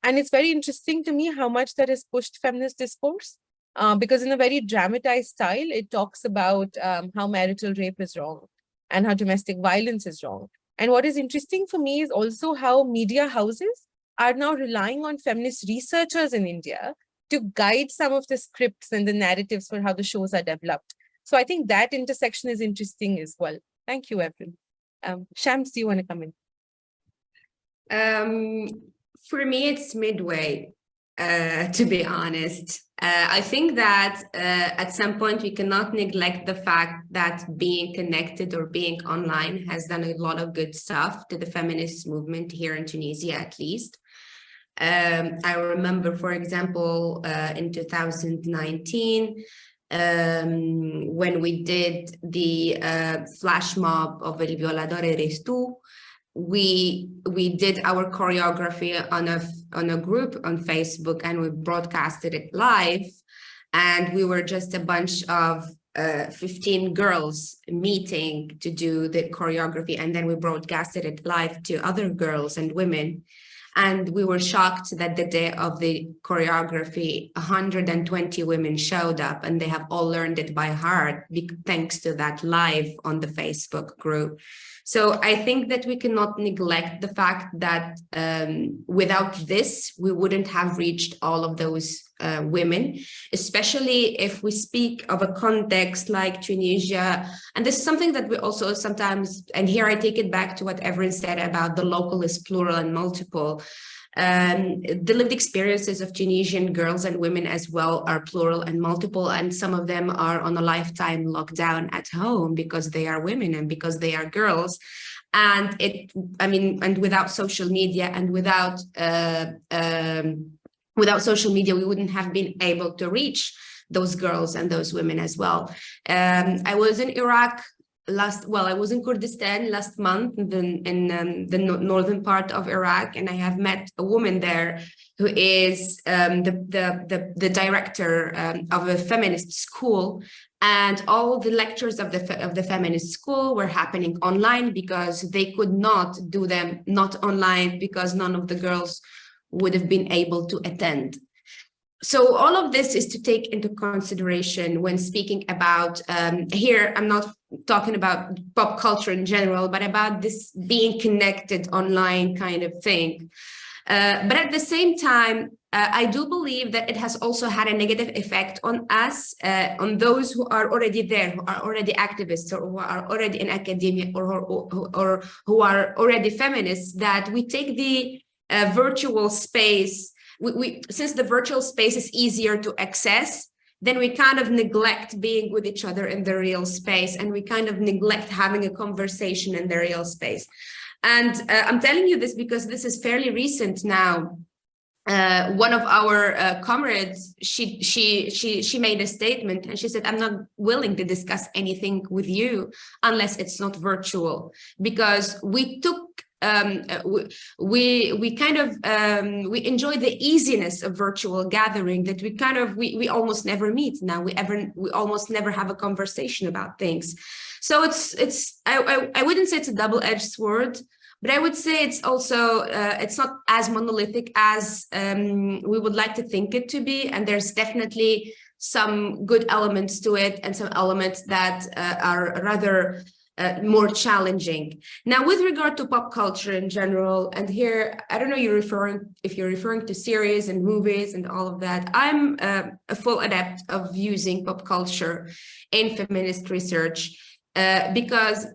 And it's very interesting to me how much that has pushed feminist discourse. Uh, because in a very dramatized style, it talks about um, how marital rape is wrong and how domestic violence is wrong. And what is interesting for me is also how media houses are now relying on feminist researchers in India to guide some of the scripts and the narratives for how the shows are developed. So I think that intersection is interesting as well. Thank you, Evelyn. Um, Shams, do you want to come in? Um, for me, it's midway, uh, to be honest. Uh, I think that uh, at some point we cannot neglect the fact that being connected or being online has done a lot of good stuff to the feminist movement here in Tunisia, at least. Um, I remember, for example, uh, in 2019, um, when we did the uh, flash mob of El Violador Eres we we did our choreography on a on a group on Facebook and we broadcasted it live. And we were just a bunch of uh, 15 girls meeting to do the choreography and then we broadcasted it live to other girls and women and we were shocked that the day of the choreography 120 women showed up and they have all learned it by heart thanks to that live on the Facebook group. So I think that we cannot neglect the fact that um, without this, we wouldn't have reached all of those uh, women, especially if we speak of a context like Tunisia. And this is something that we also sometimes, and here I take it back to what Evelyn said about the local is plural and multiple. Um, the lived experiences of Tunisian girls and women as well are plural and multiple, and some of them are on a lifetime lockdown at home because they are women and because they are girls. And it, I mean, and without social media and without uh, um, without social media, we wouldn't have been able to reach those girls and those women as well. Um, I was in Iraq last well i was in kurdistan last month in, the, in um, the northern part of iraq and i have met a woman there who is um, the, the, the the director um, of a feminist school and all the lectures of the of the feminist school were happening online because they could not do them not online because none of the girls would have been able to attend. So all of this is to take into consideration when speaking about um, here i'm not talking about pop culture in general but about this being connected online kind of thing. Uh, but at the same time uh, i do believe that it has also had a negative effect on us uh, on those who are already there who are already activists or who are already in academia or, or, or who are already feminists that we take the uh, virtual space. We, we since the virtual space is easier to access then we kind of neglect being with each other in the real space and we kind of neglect having a conversation in the real space. And uh, i'm telling you this because this is fairly recent now. Uh, one of our uh, comrades, she she she she made a statement and she said, "I'm not willing to discuss anything with you unless it's not virtual," because we took um, uh, we we kind of um, we enjoy the easiness of virtual gathering that we kind of we we almost never meet now. We ever we almost never have a conversation about things. So it's it's I I, I wouldn't say it's a double edged sword but I would say it's also, uh, it's not as monolithic as um, we would like to think it to be. And there's definitely some good elements to it and some elements that uh, are rather uh, more challenging. Now, with regard to pop culture in general, and here, I don't know you're referring, if you're referring to series and movies and all of that, I'm uh, a full adept of using pop culture in feminist research uh, because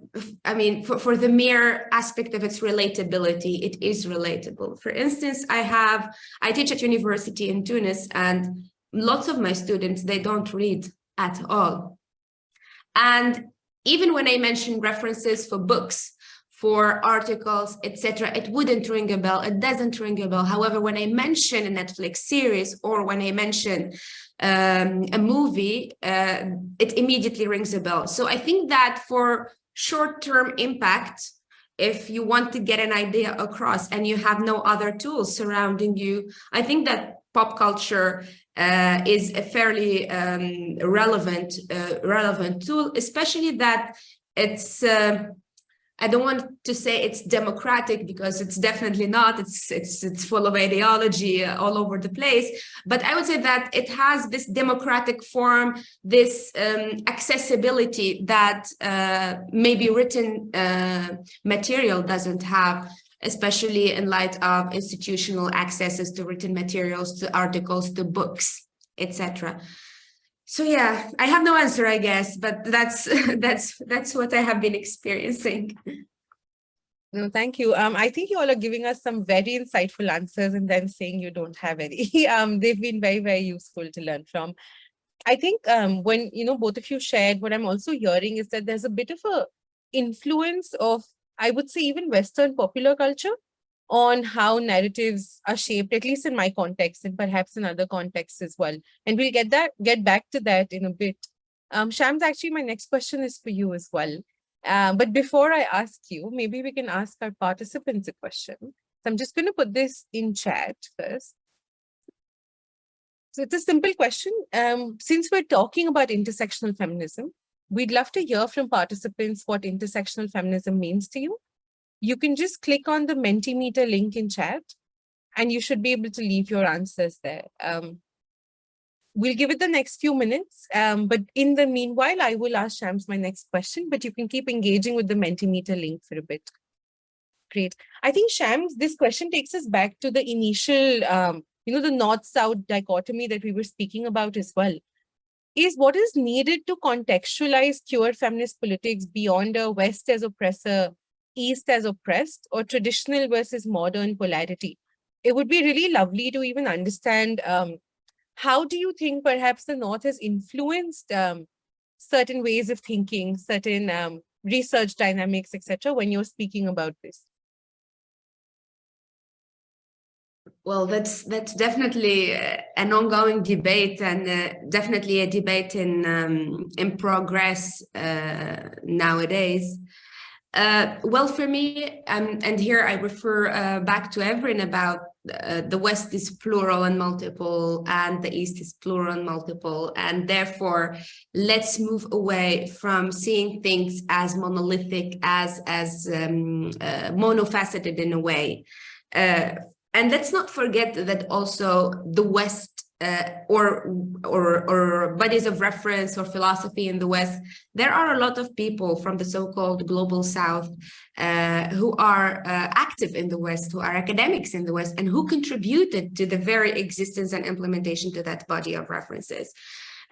I mean, for, for the mere aspect of its relatability, it is relatable. For instance, I have, I teach at university in Tunis and lots of my students, they don't read at all. And even when I mention references for books, for articles, etc., it wouldn't ring a bell. It doesn't ring a bell. However, when I mention a Netflix series or when I mention um, a movie, uh, it immediately rings a bell. So I think that for short-term impact, if you want to get an idea across and you have no other tools surrounding you, I think that pop culture uh, is a fairly um, relevant uh, relevant tool, especially that it's uh, I don't want to say it's democratic because it's definitely not. It's it's it's full of ideology uh, all over the place. But I would say that it has this democratic form, this um, accessibility that uh, maybe written uh, material doesn't have especially in light of institutional accesses to written materials, to articles, to books, etc. So yeah, I have no answer, I guess, but that's (laughs) that's that's what I have been experiencing. No, thank you. Um, I think you all are giving us some very insightful answers and then saying you don't have any. (laughs) um, they've been very, very useful to learn from. I think um, when, you know, both of you shared, what I'm also hearing is that there's a bit of a influence of, I would say, even Western popular culture on how narratives are shaped, at least in my context and perhaps in other contexts as well. And we'll get that get back to that in a bit. Um, Shams, actually, my next question is for you as well. Uh, but before I ask you, maybe we can ask our participants a question. So I'm just going to put this in chat first. So it's a simple question. Um, since we're talking about intersectional feminism, we'd love to hear from participants what intersectional feminism means to you you can just click on the Mentimeter link in chat and you should be able to leave your answers there. Um, we'll give it the next few minutes, um, but in the meanwhile, I will ask Shams my next question, but you can keep engaging with the Mentimeter link for a bit. Great. I think Shams, this question takes us back to the initial, um, you know, the North-South dichotomy that we were speaking about as well is what is needed to contextualize queer feminist politics beyond a West as oppressor East as oppressed or traditional versus modern polarity. It would be really lovely to even understand um, how do you think perhaps the North has influenced um, certain ways of thinking, certain um, research dynamics, etc. when you're speaking about this? Well, that's that's definitely uh, an ongoing debate and uh, definitely a debate in um, in progress uh, nowadays. Uh, well, for me, um, and here I refer uh, back to Evren about uh, the West is plural and multiple, and the East is plural and multiple, and therefore let's move away from seeing things as monolithic, as as um, uh, monofaceted in a way. Uh, and let's not forget that also the West uh, or, or, or bodies of reference or philosophy in the West, there are a lot of people from the so-called global South uh, who are uh, active in the West, who are academics in the West, and who contributed to the very existence and implementation to that body of references.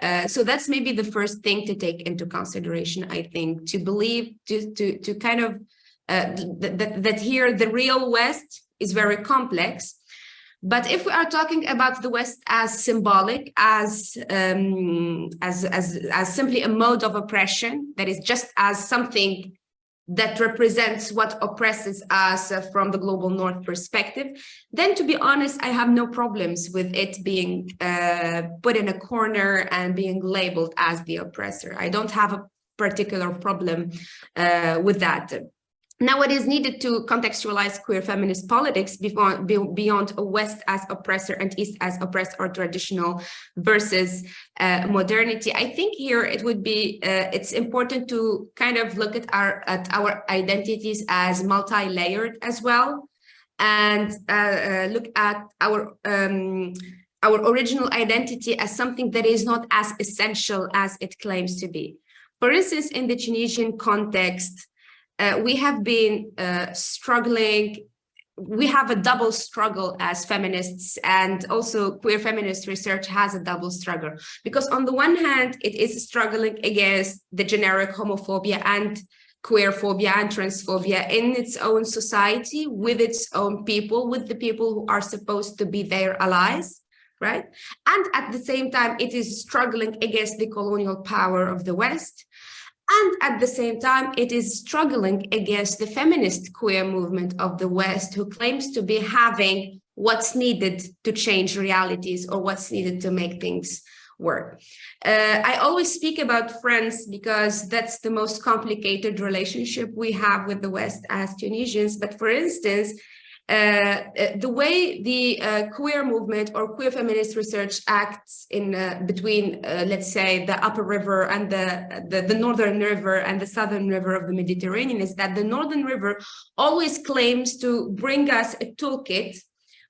Uh, so that's maybe the first thing to take into consideration, I think, to believe, to, to, to kind of, uh, that, that here the real West is very complex, but if we are talking about the West as symbolic, as, um, as, as, as simply a mode of oppression, that is just as something that represents what oppresses us from the global north perspective, then to be honest, I have no problems with it being uh, put in a corner and being labeled as the oppressor. I don't have a particular problem uh, with that. Now, what is needed to contextualize queer feminist politics beyond, beyond West as oppressor and East as oppressed or traditional versus uh, modernity? I think here it would be, uh, it's important to kind of look at our, at our identities as multi-layered as well and uh, uh look at our um, our original identity as something that is not as essential as it claims to be. For instance, in the Tunisian context, uh, we have been uh, struggling. We have a double struggle as feminists and also queer feminist research has a double struggle. Because on the one hand it is struggling against the generic homophobia and queer phobia and transphobia in its own society with its own people with the people who are supposed to be their allies right? And at the same time it is struggling against the colonial power of the west and at the same time, it is struggling against the feminist queer movement of the West, who claims to be having what's needed to change realities or what's needed to make things work. Uh, I always speak about France because that's the most complicated relationship we have with the West as Tunisians. But for instance, the way the uh, queer movement or queer feminist research acts in uh, between, uh, let's say, the upper river and the, the, the northern river and the southern river of the Mediterranean is that the northern river always claims to bring us a toolkit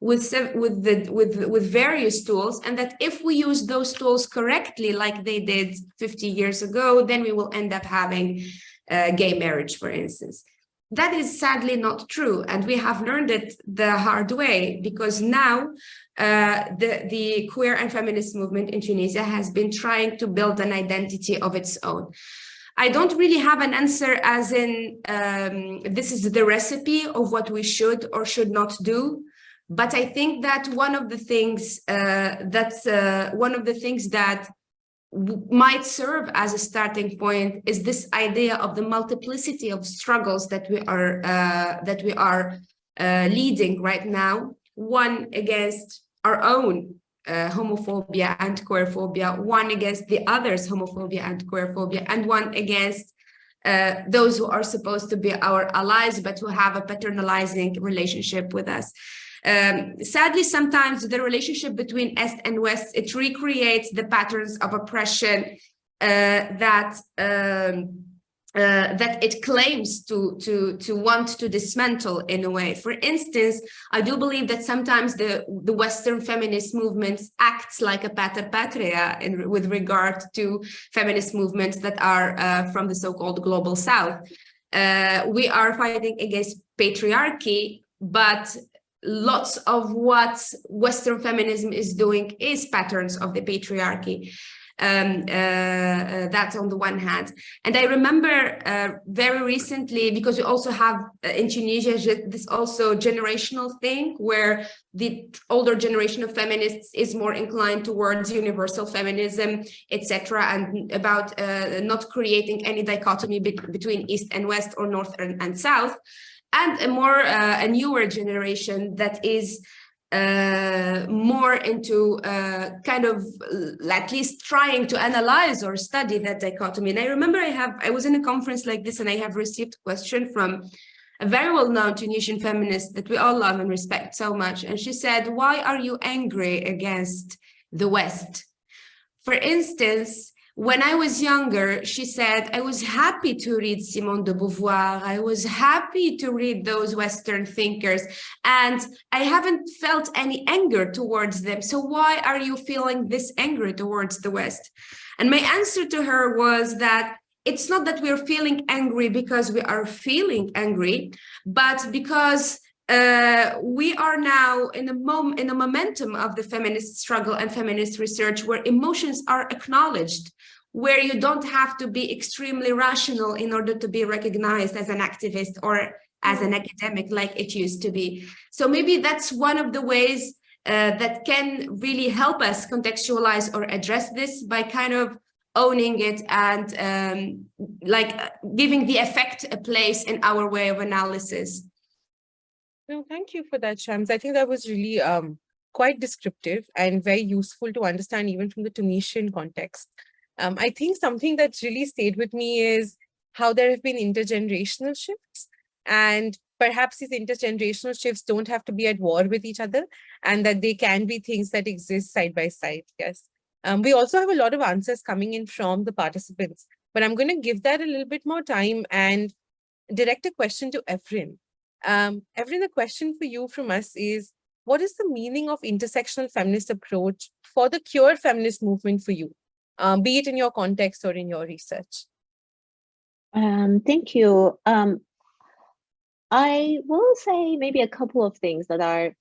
with with the with with various tools and that if we use those tools correctly like they did 50 years ago then we will end up having uh, gay marriage for instance that is sadly not true and we have learned it the hard way because now uh, the the queer and feminist movement in Tunisia has been trying to build an identity of its own. I don't really have an answer as in um, this is the recipe of what we should or should not do but I think that one of the things uh, that's uh, one of the things that might serve as a starting point is this idea of the multiplicity of struggles that we are uh, that we are uh, leading right now one against our own uh, homophobia and queerphobia one against the others homophobia and queerphobia and one against uh, those who are supposed to be our allies but who have a paternalizing relationship with us um, sadly, sometimes the relationship between East and West, it recreates the patterns of oppression uh, that um, uh, that it claims to to to want to dismantle in a way. For instance, I do believe that sometimes the the Western feminist movements acts like a pater patria in with regard to feminist movements that are uh, from the so-called global South. Uh, we are fighting against patriarchy, but lots of what Western feminism is doing is patterns of the patriarchy. Um, uh, uh, that's on the one hand. And I remember uh, very recently, because we also have uh, in Tunisia this also generational thing where the older generation of feminists is more inclined towards universal feminism, etc., and about uh, not creating any dichotomy be between East and West or North and, and South and a more uh, a newer generation that is uh, more into uh, kind of uh, at least trying to analyze or study that dichotomy. And I remember I have I was in a conference like this and I have received a question from a very well-known Tunisian feminist that we all love and respect so much. And she said, why are you angry against the West? For instance, when I was younger, she said, I was happy to read Simone de Beauvoir. I was happy to read those Western thinkers, and I haven't felt any anger towards them. So why are you feeling this anger towards the West? And my answer to her was that it's not that we're feeling angry because we are feeling angry, but because uh, we are now in a moment in a momentum of the feminist struggle and feminist research where emotions are acknowledged where you don't have to be extremely rational in order to be recognized as an activist or as an academic like it used to be so maybe that's one of the ways uh, that can really help us contextualize or address this by kind of owning it and um, like uh, giving the effect a place in our way of analysis. No, thank you for that, Shams. I think that was really um, quite descriptive and very useful to understand even from the Tunisian context. Um, I think something that's really stayed with me is how there have been intergenerational shifts and perhaps these intergenerational shifts don't have to be at war with each other and that they can be things that exist side by side. Yes. Um, we also have a lot of answers coming in from the participants, but I'm going to give that a little bit more time and direct a question to Evren. Um, Evren, the question for you from us is, what is the meaning of intersectional feminist approach for the queer feminist movement for you, um, be it in your context or in your research? Um, thank you. Um, I will say maybe a couple of things that are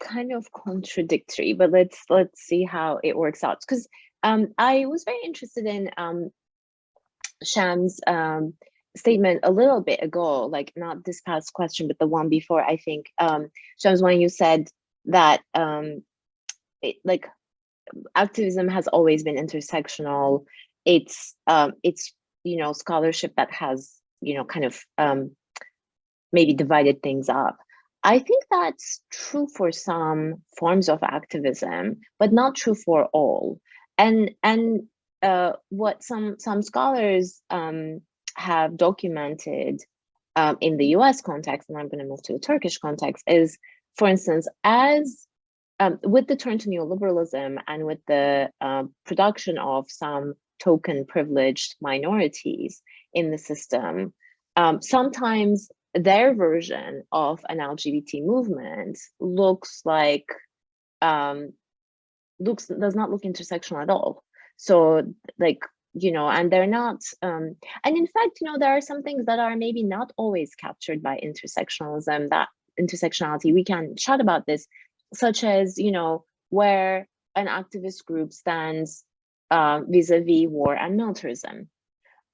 kind of contradictory, but let's let's see how it works out. Because um, I was very interested in um, Sham's um, statement a little bit ago, like not this past question, but the one before. I think um, Shams, when you said that um, it, like activism has always been intersectional. It's um, it's you know scholarship that has you know kind of um, maybe divided things up. I think that's true for some forms of activism, but not true for all. And and uh, what some some scholars um, have documented um, in the U.S. context, and I'm going to move to the Turkish context, is, for instance, as um, with the turn to neoliberalism and with the uh, production of some token privileged minorities in the system, um, sometimes their version of an LGBT movement looks like um, looks does not look intersectional at all. So like you know, and they're not. Um, and in fact, you know, there are some things that are maybe not always captured by intersectionalism. That intersectionality, we can chat about this, such as you know, where an activist group stands uh, vis-a-vis war and militarism.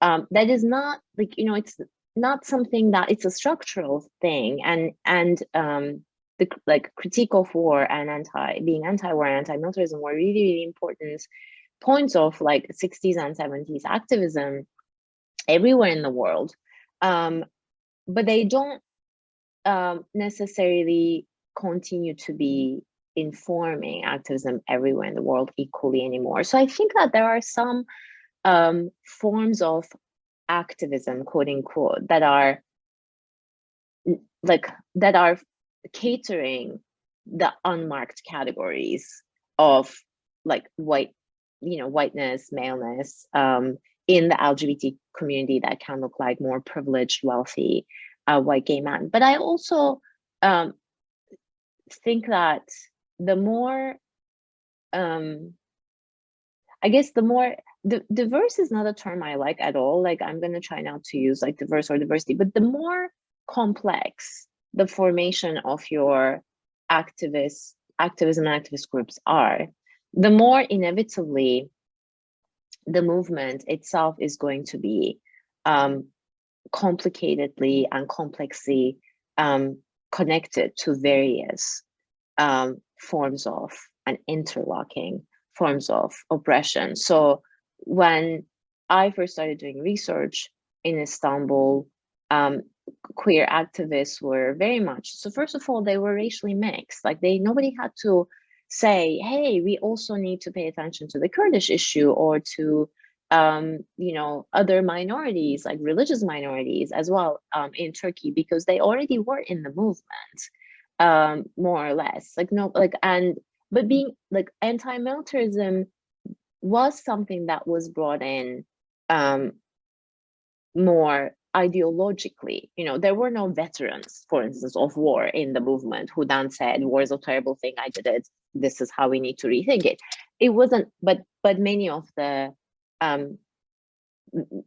Um, that is not like you know, it's not something that it's a structural thing and and um the like critique of war and anti being anti-war and anti-militarism were really really important points of like 60s and 70s activism everywhere in the world. Um but they don't um necessarily continue to be informing activism everywhere in the world equally anymore. So i think that there are some um forms of activism, quote unquote, that are like that are catering the unmarked categories of like white, you know, whiteness, maleness um, in the LGBT community that can look like more privileged, wealthy, uh, white gay man. But I also um, think that the more um, I guess the more the diverse is not a term I like at all. Like I'm gonna try not to use like diverse or diversity, but the more complex the formation of your activist activism and activist groups are, the more inevitably the movement itself is going to be um, complicatedly and complexly um, connected to various um, forms of and interlocking forms of oppression. So when I first started doing research in Istanbul, um, queer activists were very much, so first of all, they were racially mixed. Like they, nobody had to say, hey, we also need to pay attention to the Kurdish issue or to, um, you know, other minorities, like religious minorities as well um, in Turkey, because they already were in the movement, um, more or less. Like no, like, and, but being like anti-militarism was something that was brought in um, more ideologically. You know, there were no veterans, for instance, of war in the movement who then said, war is a terrible thing, I did it, this is how we need to rethink it. It wasn't, but but many of the um,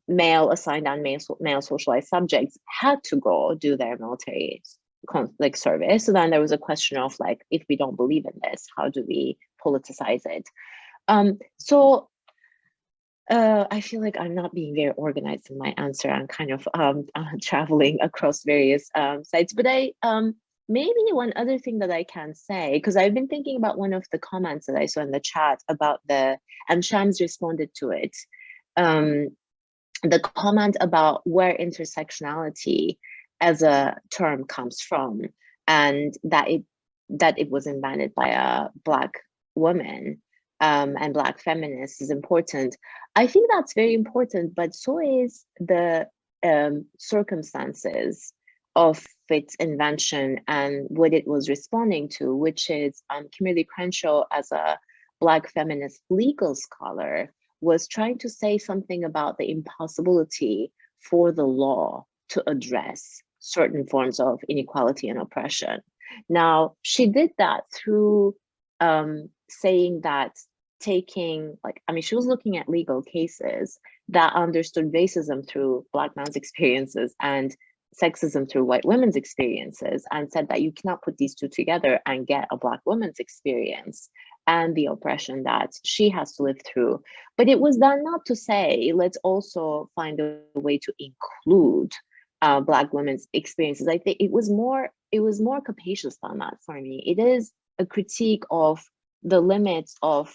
male assigned and male, male socialized subjects had to go do their military conflict service. So then there was a question of like, if we don't believe in this, how do we politicize it? Um, so uh, I feel like I'm not being very organized in my answer. I'm kind of um, (laughs) uh, traveling across various um, sites, but I um, maybe one other thing that I can say, because I've been thinking about one of the comments that I saw in the chat about the, and Shams responded to it, um, the comment about where intersectionality as a term comes from and that it that it was invented by a black woman um, and black feminists is important. I think that's very important, but so is the um, circumstances of its invention and what it was responding to, which is um, Kimberlé Crenshaw as a Black feminist legal scholar was trying to say something about the impossibility for the law to address certain forms of inequality and oppression. Now, she did that through um, saying that taking, like, I mean, she was looking at legal cases that understood racism through Black man's experiences and sexism through white women's experiences and said that you cannot put these two together and get a Black woman's experience and the oppression that she has to live through. But it was done not to say, let's also find a way to include uh, Black women's experiences. I think it was more, it was more capacious than that for me. It is a critique of the limits of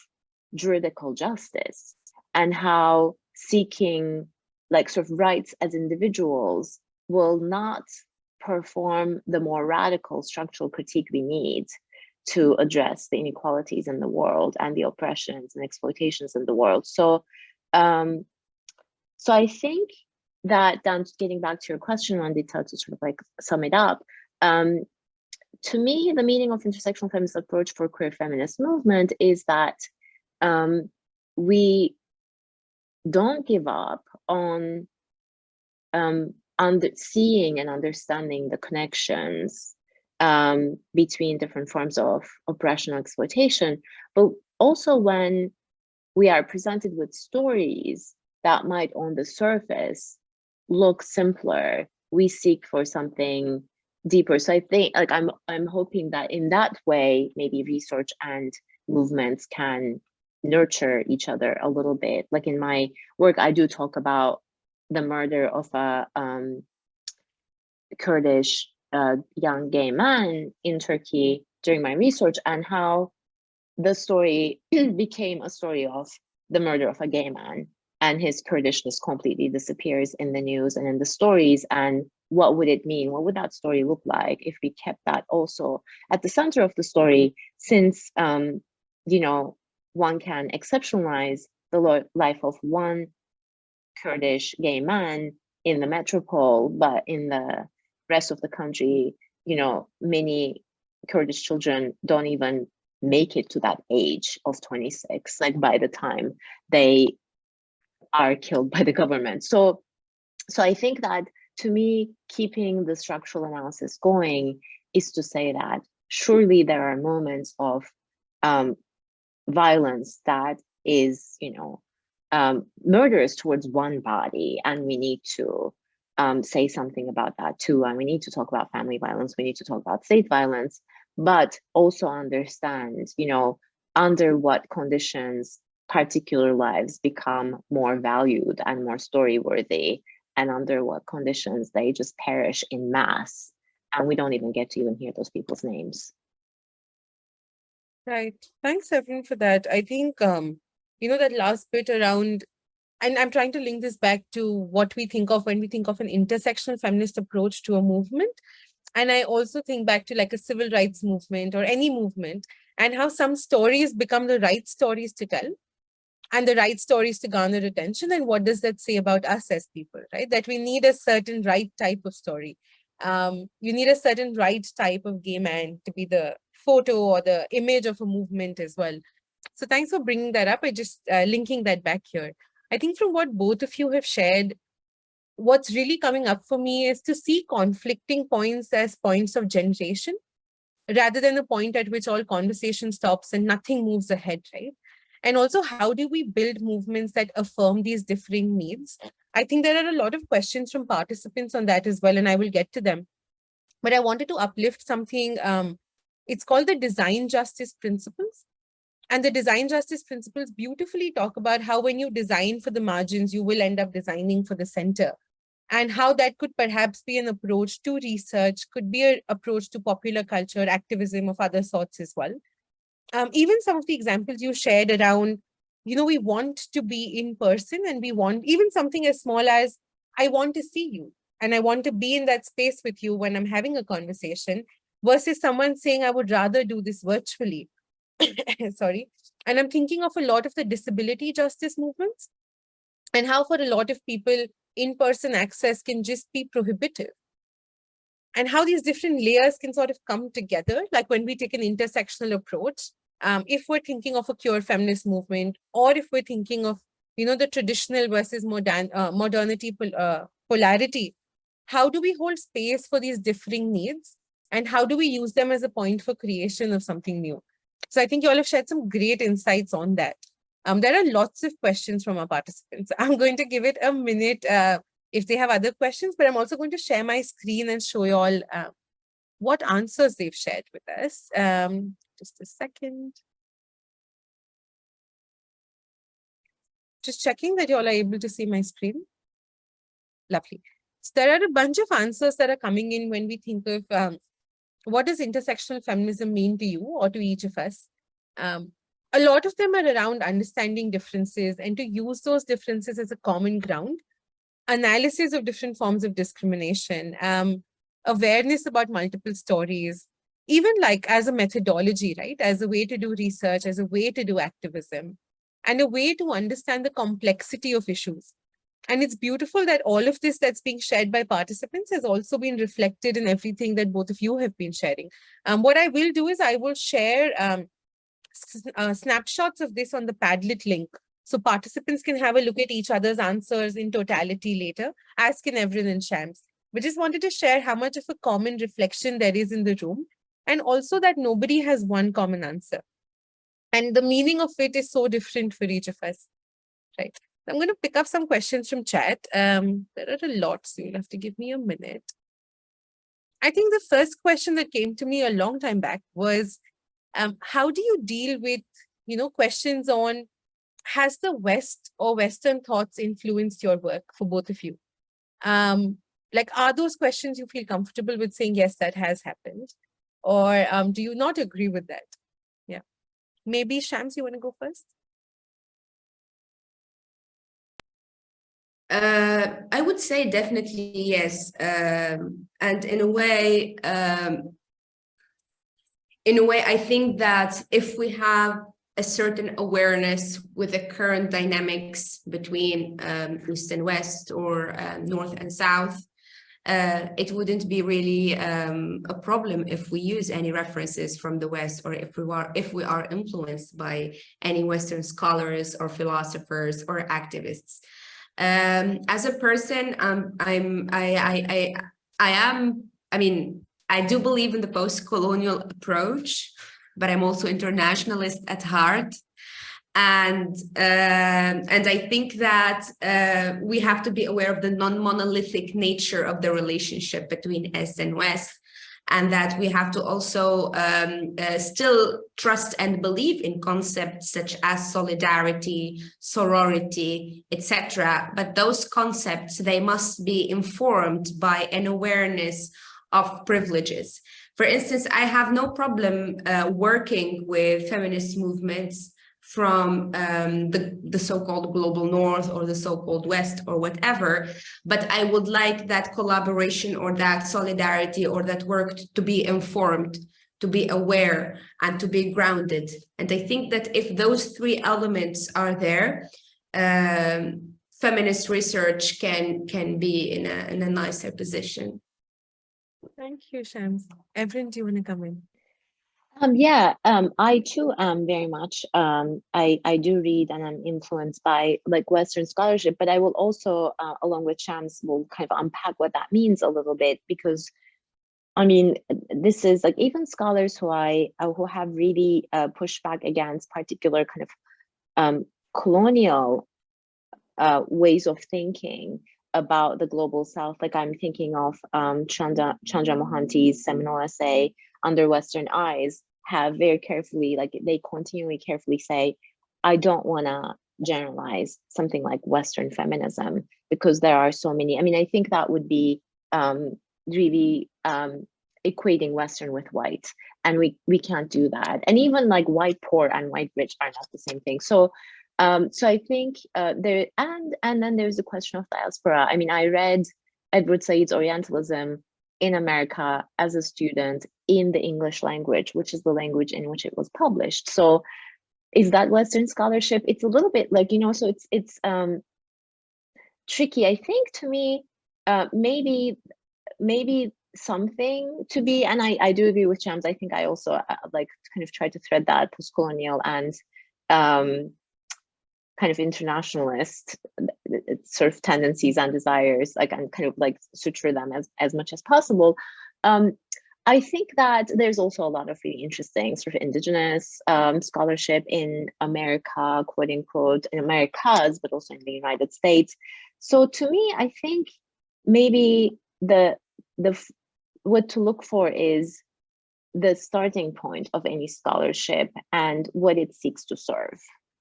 juridical justice and how seeking like sort of rights as individuals will not perform the more radical structural critique we need to address the inequalities in the world and the oppressions and exploitations in the world. So, um, so I think that then getting back to your question, Vandita, to sort of like sum it up, um, to me, the meaning of intersectional feminist approach for queer feminist movement is that um, we don't give up on um, under seeing and understanding the connections um, between different forms of oppression and exploitation, but also when we are presented with stories that might on the surface look simpler, we seek for something deeper. So I think like I'm I'm hoping that in that way, maybe research and movements can nurture each other a little bit. Like in my work, I do talk about the murder of a um, Kurdish uh, young gay man in Turkey during my research and how the story (clears throat) became a story of the murder of a gay man and his Kurdishness completely disappears in the news and in the stories and what would it mean? What would that story look like if we kept that also at the center of the story since, um, you know, one can exceptionalize the life of one Kurdish gay man in the metropole, but in the rest of the country, you know, many Kurdish children don't even make it to that age of 26, like by the time they are killed by the government. So, so I think that to me, keeping the structural analysis going is to say that surely there are moments of um, violence that is, you know, um, murders towards one body, and we need to um, say something about that too. And we need to talk about family violence. We need to talk about state violence, but also understand, you know, under what conditions particular lives become more valued and more story worthy and under what conditions they just perish in mass and we don't even get to even hear those people's names right thanks everyone for that i think um you know that last bit around and I'm trying to link this back to what we think of when we think of an intersectional feminist approach to a movement. And I also think back to like a civil rights movement or any movement and how some stories become the right stories to tell and the right stories to garner attention. And what does that say about us as people, right? That we need a certain right type of story. Um, you need a certain right type of gay man to be the photo or the image of a movement as well. So thanks for bringing that up. I just uh, linking that back here. I think from what both of you have shared, what's really coming up for me is to see conflicting points as points of generation rather than the point at which all conversation stops and nothing moves ahead, right? And also, how do we build movements that affirm these differing needs? I think there are a lot of questions from participants on that as well, and I will get to them. But I wanted to uplift something, um, it's called the design justice principles. And the design justice principles beautifully talk about how when you design for the margins, you will end up designing for the center and how that could perhaps be an approach to research, could be an approach to popular culture, activism of other sorts as well. Um, even some of the examples you shared around you know, we want to be in person and we want even something as small as, I want to see you and I want to be in that space with you when I'm having a conversation versus someone saying, I would rather do this virtually. (coughs) Sorry. And I'm thinking of a lot of the disability justice movements and how for a lot of people, in-person access can just be prohibitive. And how these different layers can sort of come together, like when we take an intersectional approach, um, if we're thinking of a queer feminist movement, or if we're thinking of, you know, the traditional versus modern uh, modernity pol uh, polarity, how do we hold space for these differing needs? And how do we use them as a point for creation of something new? So I think you all have shared some great insights on that. Um, there are lots of questions from our participants. (laughs) I'm going to give it a minute uh, if they have other questions, but I'm also going to share my screen and show you all uh, what answers they've shared with us. Um, just a second. Just checking that you all are able to see my screen. Lovely. So there are a bunch of answers that are coming in when we think of um, what does intersectional feminism mean to you or to each of us? Um, a lot of them are around understanding differences and to use those differences as a common ground, analysis of different forms of discrimination, um, awareness about multiple stories, even like as a methodology, right? As a way to do research, as a way to do activism, and a way to understand the complexity of issues. And it's beautiful that all of this that's being shared by participants has also been reflected in everything that both of you have been sharing. Um, what I will do is I will share um, uh, snapshots of this on the Padlet link. So participants can have a look at each other's answers in totality later, as can everyone in Shams. We just wanted to share how much of a common reflection there is in the room, and also that nobody has one common answer. And the meaning of it is so different for each of us, right? I'm going to pick up some questions from chat. Um, there are a lot, so you'll have to give me a minute. I think the first question that came to me a long time back was, um, how do you deal with, you know, questions on has the West or Western thoughts influenced your work for both of you? Um, like, are those questions you feel comfortable with saying, yes, that has happened? Or um, do you not agree with that? Yeah. Maybe Shams, you want to go first? Uh, I would say definitely yes. Um, and in a way, um, in a way, I think that if we have a certain awareness with the current dynamics between um, East and West or uh, North and South, uh, it wouldn't be really um, a problem if we use any references from the West or if we are if we are influenced by any Western scholars or philosophers or activists. Um, as a person, um, I'm I, I I I am I mean I do believe in the post-colonial approach, but I'm also internationalist at heart. And, uh, and I think that uh, we have to be aware of the non-monolithic nature of the relationship between East and West, and that we have to also um, uh, still trust and believe in concepts such as solidarity, sorority, etc. But those concepts, they must be informed by an awareness of privileges. For instance, I have no problem uh, working with feminist movements from um, the, the so-called global north or the so-called west or whatever, but I would like that collaboration or that solidarity or that work to be informed, to be aware and to be grounded. And I think that if those three elements are there, um, feminist research can can be in a, in a nicer position. Thank you, Shams. Evelyn, do you want to come in? Um, yeah, um, I too am very much, um, I, I do read and I'm influenced by like Western scholarship, but I will also, uh, along with Shams, will kind of unpack what that means a little bit because I mean, this is like even scholars who I, uh, who have really uh, pushed back against particular kind of um, colonial uh, ways of thinking about the global south like i'm thinking of um, chandra chandra mohanty's seminal essay under western eyes have very carefully like they continually carefully say i don't want to generalize something like western feminism because there are so many i mean i think that would be um, really um, equating western with white and we we can't do that and even like white poor and white rich are not the same thing so Um, so I think uh, there and and then there's the question of diaspora. I mean, I read Edward Said's Orientalism in America as a student in the English language, which is the language in which it was published. So is that Western scholarship? It's a little bit like, you know, so it's it's um tricky. I think to me, uh, maybe maybe something to be, and I, I do agree with Shams. I think I also uh, like kind of try to thread that post-colonial and um, kind of internationalist sort of tendencies and desires, like and kind of like suture them as, as much as possible. Um, I think that there's also a lot of really interesting sort of indigenous um, scholarship in America, quote unquote, in Americas, but also in the United States. So to me, I think maybe the the what to look for is the starting point of any scholarship and what it seeks to serve,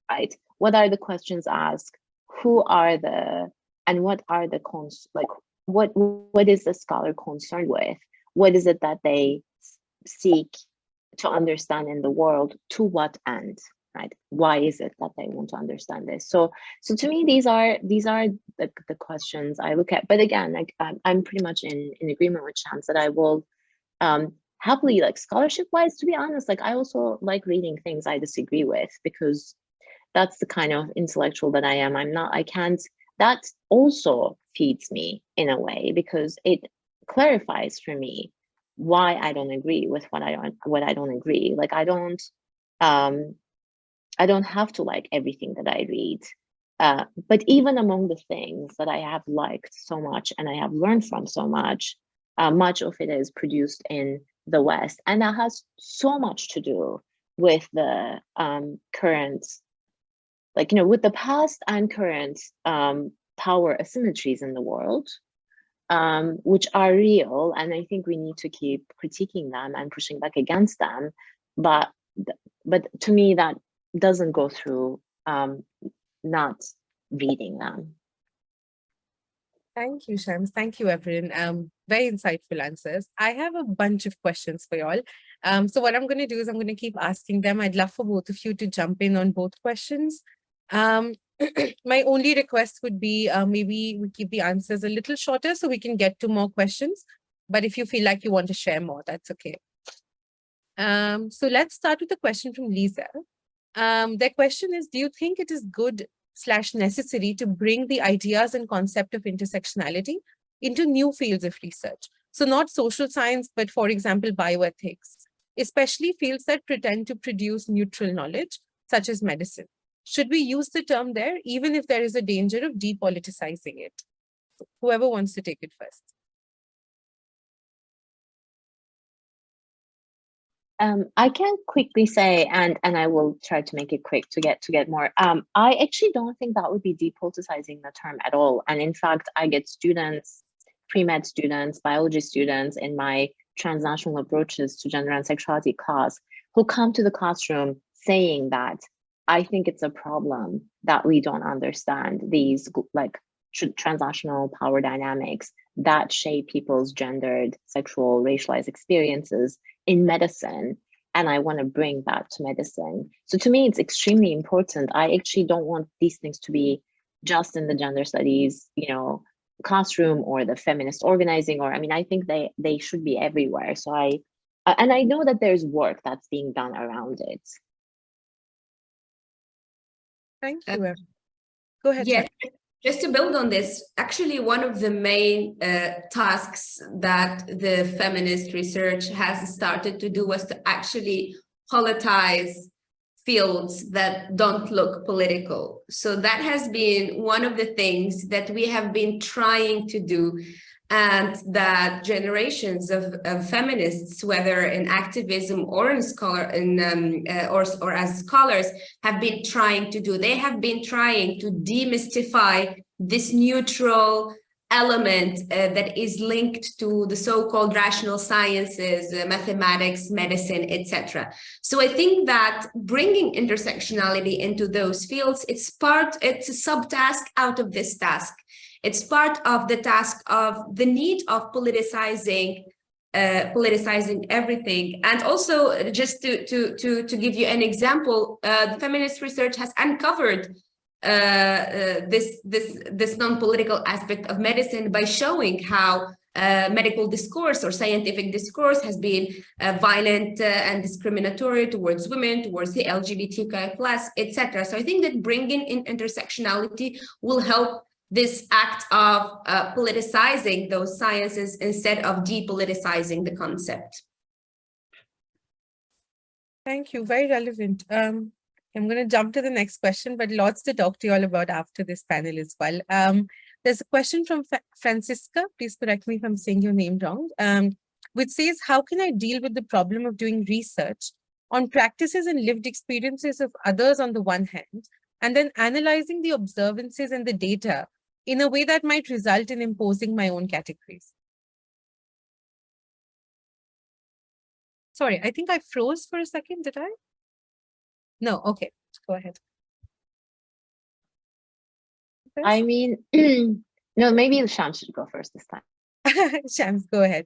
right? What are the questions asked? Who are the and what are the cons like what what is the scholar concerned with? What is it that they seek to understand in the world? To what end? Right? Why is it that they want to understand this? So, so to me, these are these are the, the questions I look at. But again, like I'm, pretty much in in agreement with Shams that I will um, happily like scholarship wise. To be honest, like I also like reading things I disagree with because that's the kind of intellectual that I am. I'm not. I can't. That also feeds me in a way because it clarifies for me why I don't agree with what I don't what I don't agree. Like I don't um I don't have to like everything that I read. Uh, but even among the things that I have liked so much and I have learned from so much, uh, much of it is produced in the West. And that has so much to do with the um, current, like, you know, with the past and current um, power asymmetries in the world um, which are real. And I think we need to keep critiquing them and pushing back against them. But, but to me, that doesn't go through um, not reading them. Thank you, Shams. Thank you, everyone. Um, very insightful answers. I have a bunch of questions for y'all. Um, so what I'm going to do is I'm going to keep asking them. I'd love for both of you to jump in on both questions. Um, (clears throat) my only request would be uh, maybe we keep the answers a little shorter so we can get to more questions. But if you feel like you want to share more, that's okay. Um, so let's start with a question from Lisa. Um, their question is, do you think it is good slash necessary to bring the ideas and concept of intersectionality into new fields of research? So not social science, but for example, bioethics, especially fields that pretend to produce neutral knowledge, such as medicine. Should we use the term there, even if there is a danger of depoliticizing it? Whoever wants to take it first. Um, I can quickly say, and and I will try to make it quick to get to get more. Um, I actually don't think that would be depoliticizing the term at all. And in fact, I get students, pre-med students, biology students in my transnational approaches to gender and sexuality class who come to the classroom saying that I think it's a problem that we don't understand these like transnational power dynamics that shape people's gendered, sexual, racialized experiences in medicine. And I want to bring that to medicine. So to me, it's extremely important. I actually don't want these things to be just in the gender studies, you know, classroom or the feminist organizing, or I mean, I think they they should be everywhere. So I, and I know that there's work that's being done around it. Thank uh, you. Go ahead. Yes, just to build on this, actually one of the main uh, tasks that the feminist research has started to do was to actually politize fields that don't look political. So that has been one of the things that we have been trying to do and that generations of, of, feminists, whether in activism or in scholar in um, uh, or or as scholars, have been trying to do. They have been trying to demystify this neutral element uh, that is linked to the so-called rational sciences, uh, mathematics, medicine, etc. So I think that bringing intersectionality into those fields, it's part, it's a subtask out of this task. It's part of the task of the need of politicizing uh, politicizing everything. And also, just to to to to give you an example, uh, feminist research has uncovered uh, uh, this this this non-political aspect of medicine by showing how uh, medical discourse or scientific discourse has been uh, violent and discriminatory towards women, towards the LGBTQI plus, etc. So I think that bringing in intersectionality will help this act of uh, politicizing those sciences instead of depoliticizing the concept. Thank you. Very relevant. Um, I'm going to jump to the next question, but lots to talk to you all about after this panel as well. Um, there's a question from Fra Francisca. Please correct me if I'm saying your name wrong. Um, which says, how can I deal with the problem of doing research on practices and lived experiences of others on the one hand, and then analyzing the observances and the data in a way that might result in imposing my own categories? Sorry, I think I froze for a second, did I? No, okay, go ahead. I mean, (clears throat) no, maybe Shams should go first this time. (laughs) Shams, go ahead.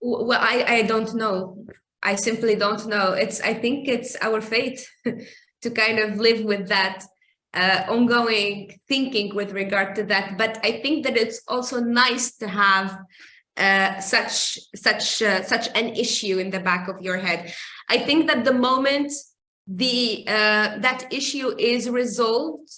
Well, I, I don't know. I simply don't know. It's I think it's our fate (laughs) to kind of live with that uh, ongoing thinking with regard to that. But I think that it's also nice to have uh, such such uh, such an issue in the back of your head. I think that the moment the uh, that issue is resolved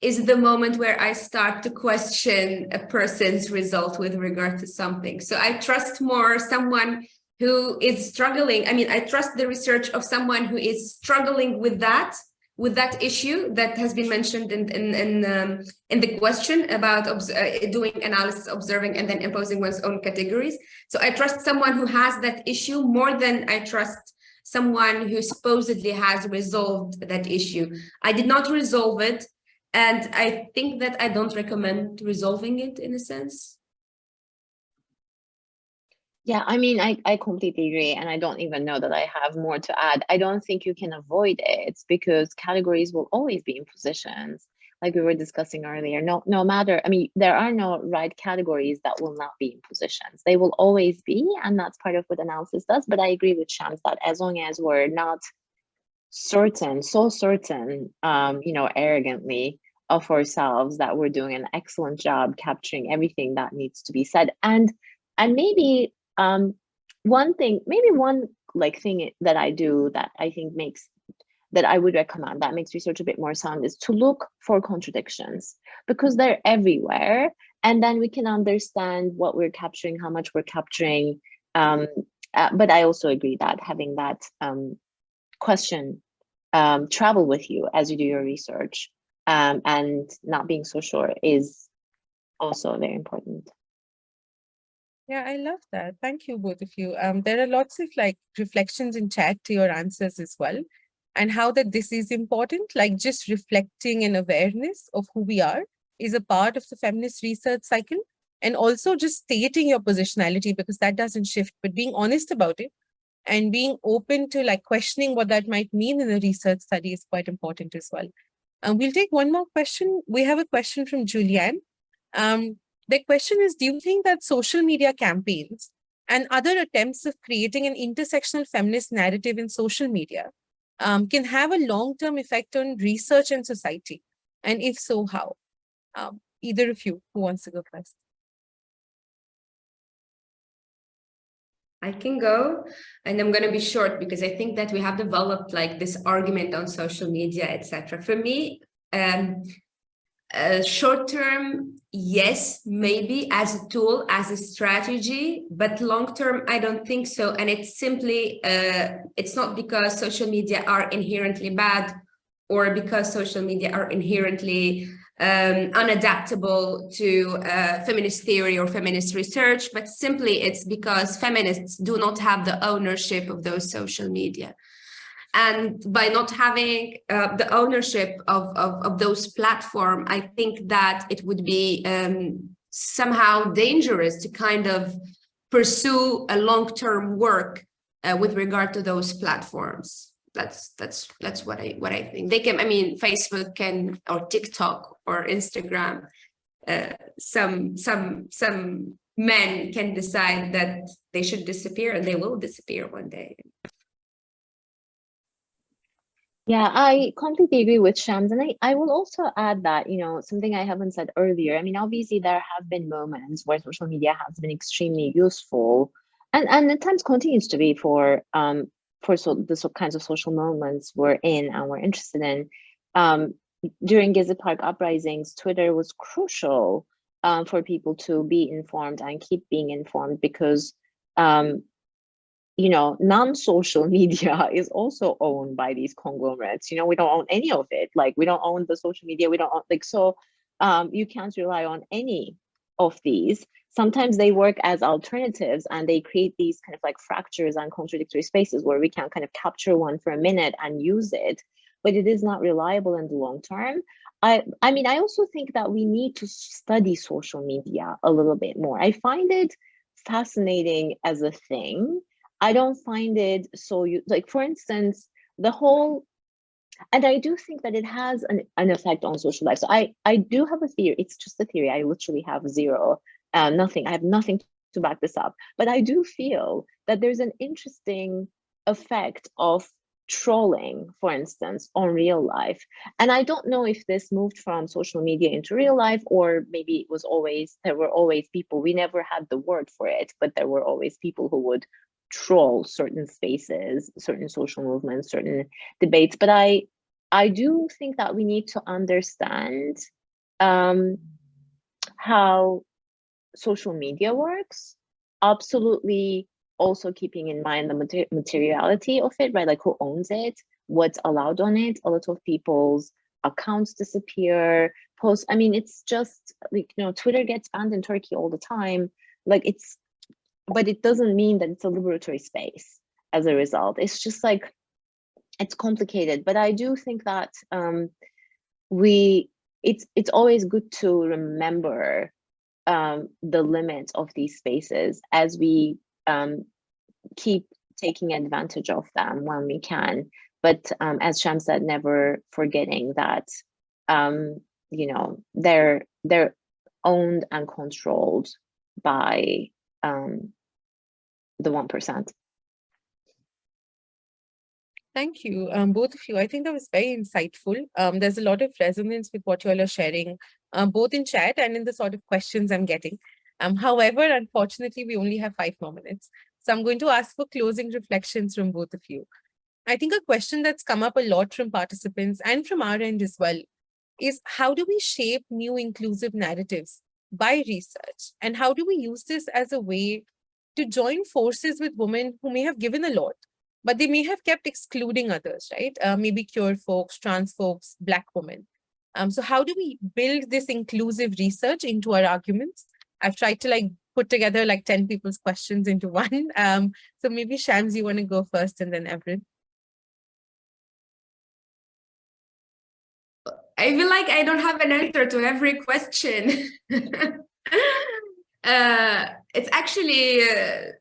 is the moment where I start to question a person's result with regard to something. So I trust more someone who is struggling. I mean, I trust the research of someone who is struggling with that, with that issue that has been mentioned in in in, um, in the question about uh, doing analysis, observing, and then imposing one's own categories. So I trust someone who has that issue more than I trust someone who supposedly has resolved that issue. I did not resolve it. And I think that I don't recommend resolving it in a sense. Yeah, I mean, I, I completely agree. And I don't even know that I have more to add. I don't think you can avoid it because categories will always be in positions like we were discussing earlier. No, no matter, I mean, there are no right categories that will not be in positions. They will always be, and that's part of what analysis does. But I agree with Shams that as long as we're not certain, so certain, um, you know, arrogantly of ourselves that we're doing an excellent job capturing everything that needs to be said. And and maybe um one thing, maybe one like thing that I do that I think makes that I would recommend that makes research a bit more sound is to look for contradictions because they're everywhere. And then we can understand what we're capturing, how much we're capturing. Um, uh, but I also agree that having that um, question um, travel with you as you do your research um, and not being so sure is also very important. Yeah, I love that. Thank you, both of you. Um, there are lots of like reflections in chat to your answers as well, and how that this is important, like just reflecting an awareness of who we are is a part of the feminist research cycle, and also just stating your positionality because that doesn't shift, but being honest about it and being open to like questioning what that might mean in a research study is quite important as well. Um, we'll take one more question. We have a question from Julianne. Um, the question is, do you think that social media campaigns and other attempts of creating an intersectional feminist narrative in social media um, can have a long-term effect on research and society? And if so, how? Um, either of you, who wants to go first? I can go and I'm going to be short because I think that we have developed like this argument on social media, etc. For me, um, short term, yes, maybe as a tool, as a strategy, but long term, I don't think so. And it's simply, uh, it's not because social media are inherently bad or because social media are inherently um, unadaptable to uh, feminist theory or feminist research, but simply it's because feminists do not have the ownership of those social media. And by not having uh, the ownership of, of, of those platforms, I think that it would be um, somehow dangerous to kind of pursue a long-term work uh, with regard to those platforms that's that's that's what I what I think. They can, I mean, Facebook can or TikTok or Instagram, uh, some some some men can decide that they should disappear and they will disappear one day. Yeah, I completely agree with Shams. And I, I will also add that, you know, something I haven't said earlier. I mean, obviously there have been moments where social media has been extremely useful and, and at times continues to be for um for so the so kinds of social moments we're in and we're interested in. Um during Gezi Park uprisings, Twitter was crucial um, for people to be informed and keep being informed because um, you know, non-social (laughs) media is also owned by these conglomerates. You know, we don't own any of it. Like we don't own the social media. We don't own like so. Um, you can't rely on any of these. Sometimes they work as alternatives and they create these kind of like fractures and contradictory spaces where we can kind of capture one for a minute and use it, but it is not reliable in the long term. I, I mean, I also think that we need to study social media a little bit more. I find it fascinating as a thing I don't find it so you like for instance the whole and I do think that it has an, an effect on social life. So I I do have a theory. It's just a theory. I literally have zero, um, nothing. I have nothing to back this up. But I do feel that there's an interesting effect of trolling, for instance, on real life. And I don't know if this moved from social media into real life, or maybe it was always, there were always people, we never had the word for it, but there were always people who would troll certain spaces, certain social movements, certain debates. But I, I do think that we need to understand um, how social media works. Absolutely, also keeping in mind the mater materiality of it, right? Like who owns it, what's allowed on it. A lot of people's accounts disappear. Post. I mean, it's just like you know, Twitter gets banned in Turkey all the time. Like it's but it doesn't mean that it's a liberatory space as a result. It's just like, it's complicated, but I do think that um, we, it's, it's always good to remember um, the limits of these spaces as we um, keep taking advantage of them when we can. But um, as Sham said, never forgetting that, um, you know, they're, they're owned and controlled by um, the 1%. Thank you, um, both of you. I think that was very insightful. Um, there's a lot of resonance with what you all are sharing, um, both in chat and in the sort of questions I'm getting. Um, however, unfortunately, we only have five more minutes. So I'm going to ask for closing reflections from both of you. I think a question that's come up a lot from participants and from our end as well is how do we shape new inclusive narratives by research? And how do we use this as a way to join forces with women who may have given a lot, but they may have kept excluding others, right? Uh, maybe queer folks, trans folks, Black women. Um, so how do we build this inclusive research into our arguments? I've tried to like put together like 10 people's questions into (laughs) one. Um, so maybe Shams, you want to go first and then Evren. I feel like I don't have an answer to every question. (laughs) uh, it's actually uh,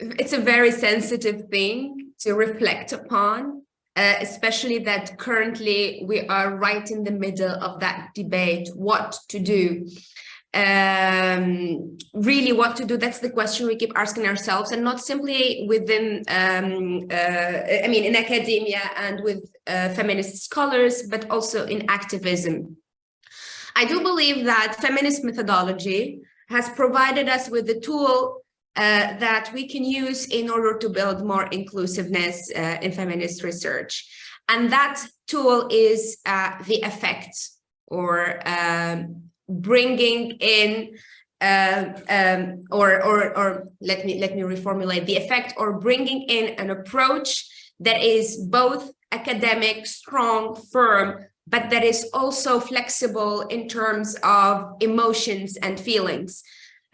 it's a very sensitive thing to reflect upon uh, especially that currently we are right in the middle of that debate what to do. Um, really what to do that's the question we keep asking ourselves and not simply within um, uh, i mean in academia and with uh, feminist scholars but also in activism. I do believe that feminist methodology has provided us with the tool uh, that we can use in order to build more inclusiveness uh, in feminist research. And that tool is uh, the effect or um, bringing in uh, um, or, or, or let me let me reformulate the effect or bringing in an approach that is both academic, strong, firm, but that is also flexible in terms of emotions and feelings.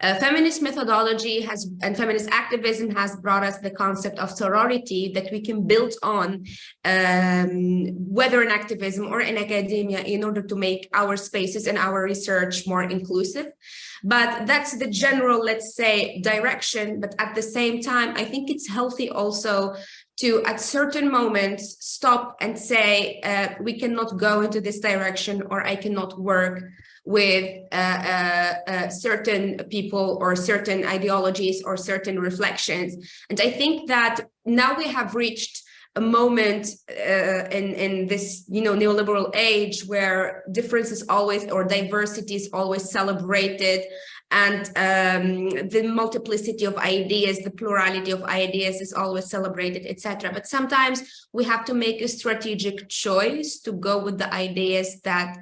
Uh, feminist methodology has and feminist activism has brought us the concept of sorority that we can build on um, whether in activism or in academia in order to make our spaces and our research more inclusive. But that's the general, let's say, direction. But at the same time, I think it's healthy also to at certain moments stop and say uh, we cannot go into this direction or I cannot work with uh, uh, uh, certain people or certain ideologies or certain reflections. And I think that now we have reached a moment uh, in in this you know neoliberal age where difference is always or diversity is always celebrated and um, the multiplicity of ideas, the plurality of ideas is always celebrated, etc. But sometimes we have to make a strategic choice to go with the ideas that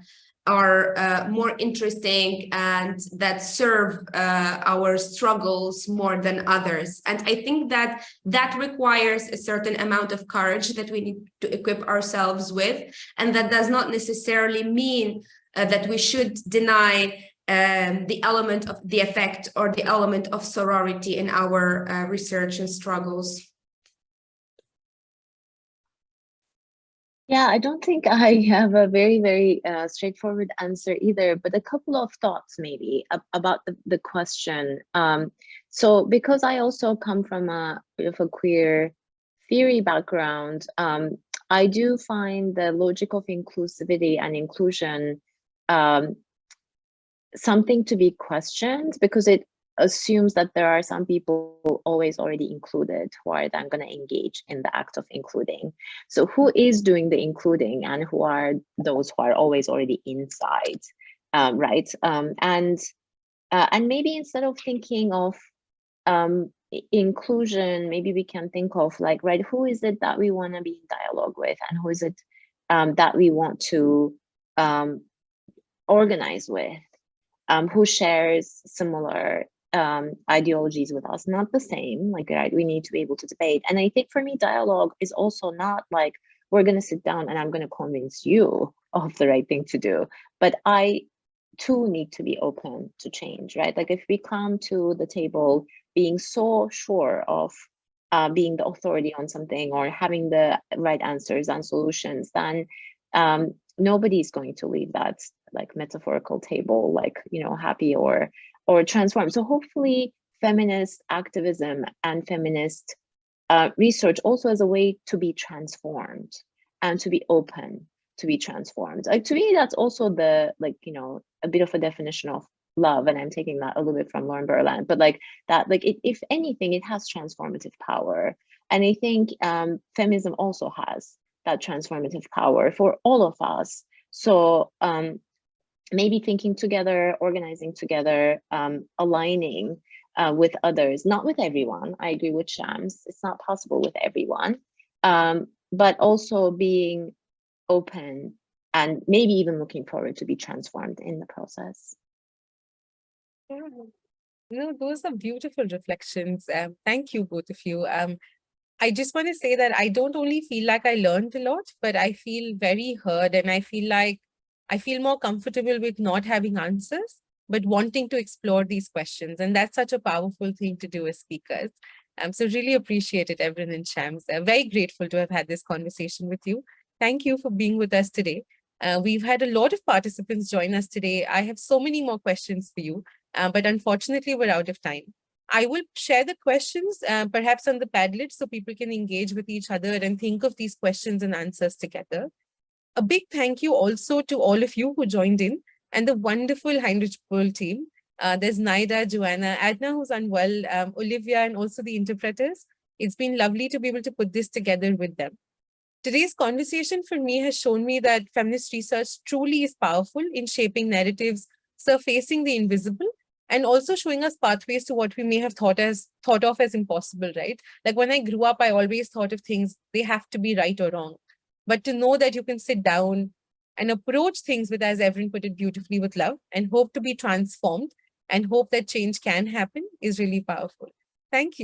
are uh, more interesting and that serve uh, our struggles more than others. And I think that that requires a certain amount of courage that we need to equip ourselves with. And that does not necessarily mean uh, that we should deny um, the element of the effect or the element of sorority in our uh, research and struggles. Yeah, I don't think I have a very, very uh, straightforward answer either, but a couple of thoughts maybe about the, the question. Um, so because I also come from a bit of a queer theory background, um, I do find the logic of inclusivity and inclusion um, something to be questioned because it assumes that there are some people always already included who are then going to engage in the act of including. So who is doing the including and who are those who are always already inside, um, right? Um, and uh, and maybe instead of thinking of um, inclusion, maybe we can think of like, right, who is it that we want to be in dialogue with and who is it um, that we want to um, organize with um, who shares similar um, ideologies with us, not the same, like right, we need to be able to debate. And I think for me, dialogue is also not like, we're gonna sit down and I'm gonna convince you of the right thing to do. But I too need to be open to change, right? Like if we come to the table being so sure of uh, being the authority on something or having the right answers and solutions, then um, nobody's going to leave that like metaphorical table like you know happy or or transform so hopefully feminist activism and feminist uh, research also as a way to be transformed and to be open to be transformed. Like to me that's also the like you know a bit of a definition of love and i'm taking that a little bit from lauren berlant but like that like it, if anything it has transformative power. And i think um feminism also has that transformative power for all of us. So um, maybe thinking together, organizing together, um, aligning uh, with others, not with everyone. I agree with Shams. It's not possible with everyone, um, but also being open and maybe even looking forward to be transformed in the process. Yeah. No, those are beautiful reflections. Um, thank you, both of you. Um, I just want to say that I don't only feel like I learned a lot, but I feel very heard and I feel like I feel more comfortable with not having answers, but wanting to explore these questions. And that's such a powerful thing to do as speakers. Um, so really appreciate it, Evren and Shams. I'm very grateful to have had this conversation with you. Thank you for being with us today. Uh, we've had a lot of participants join us today. I have so many more questions for you, uh, but unfortunately we're out of time. I will share the questions uh, perhaps on the Padlet so people can engage with each other and think of these questions and answers together. A big thank you also to all of you who joined in and the wonderful Heinrich Böll team. Uh, there's Naida, Joanna, Adna who's unwell, um, Olivia, and also the interpreters. It's been lovely to be able to put this together with them. Today's conversation for me has shown me that feminist research truly is powerful in shaping narratives surfacing the invisible and also showing us pathways to what we may have thought as thought of as impossible, right? Like when I grew up, I always thought of things, they have to be right or wrong. But to know that you can sit down and approach things with, as Evren put it beautifully, with love and hope to be transformed and hope that change can happen is really powerful. Thank you.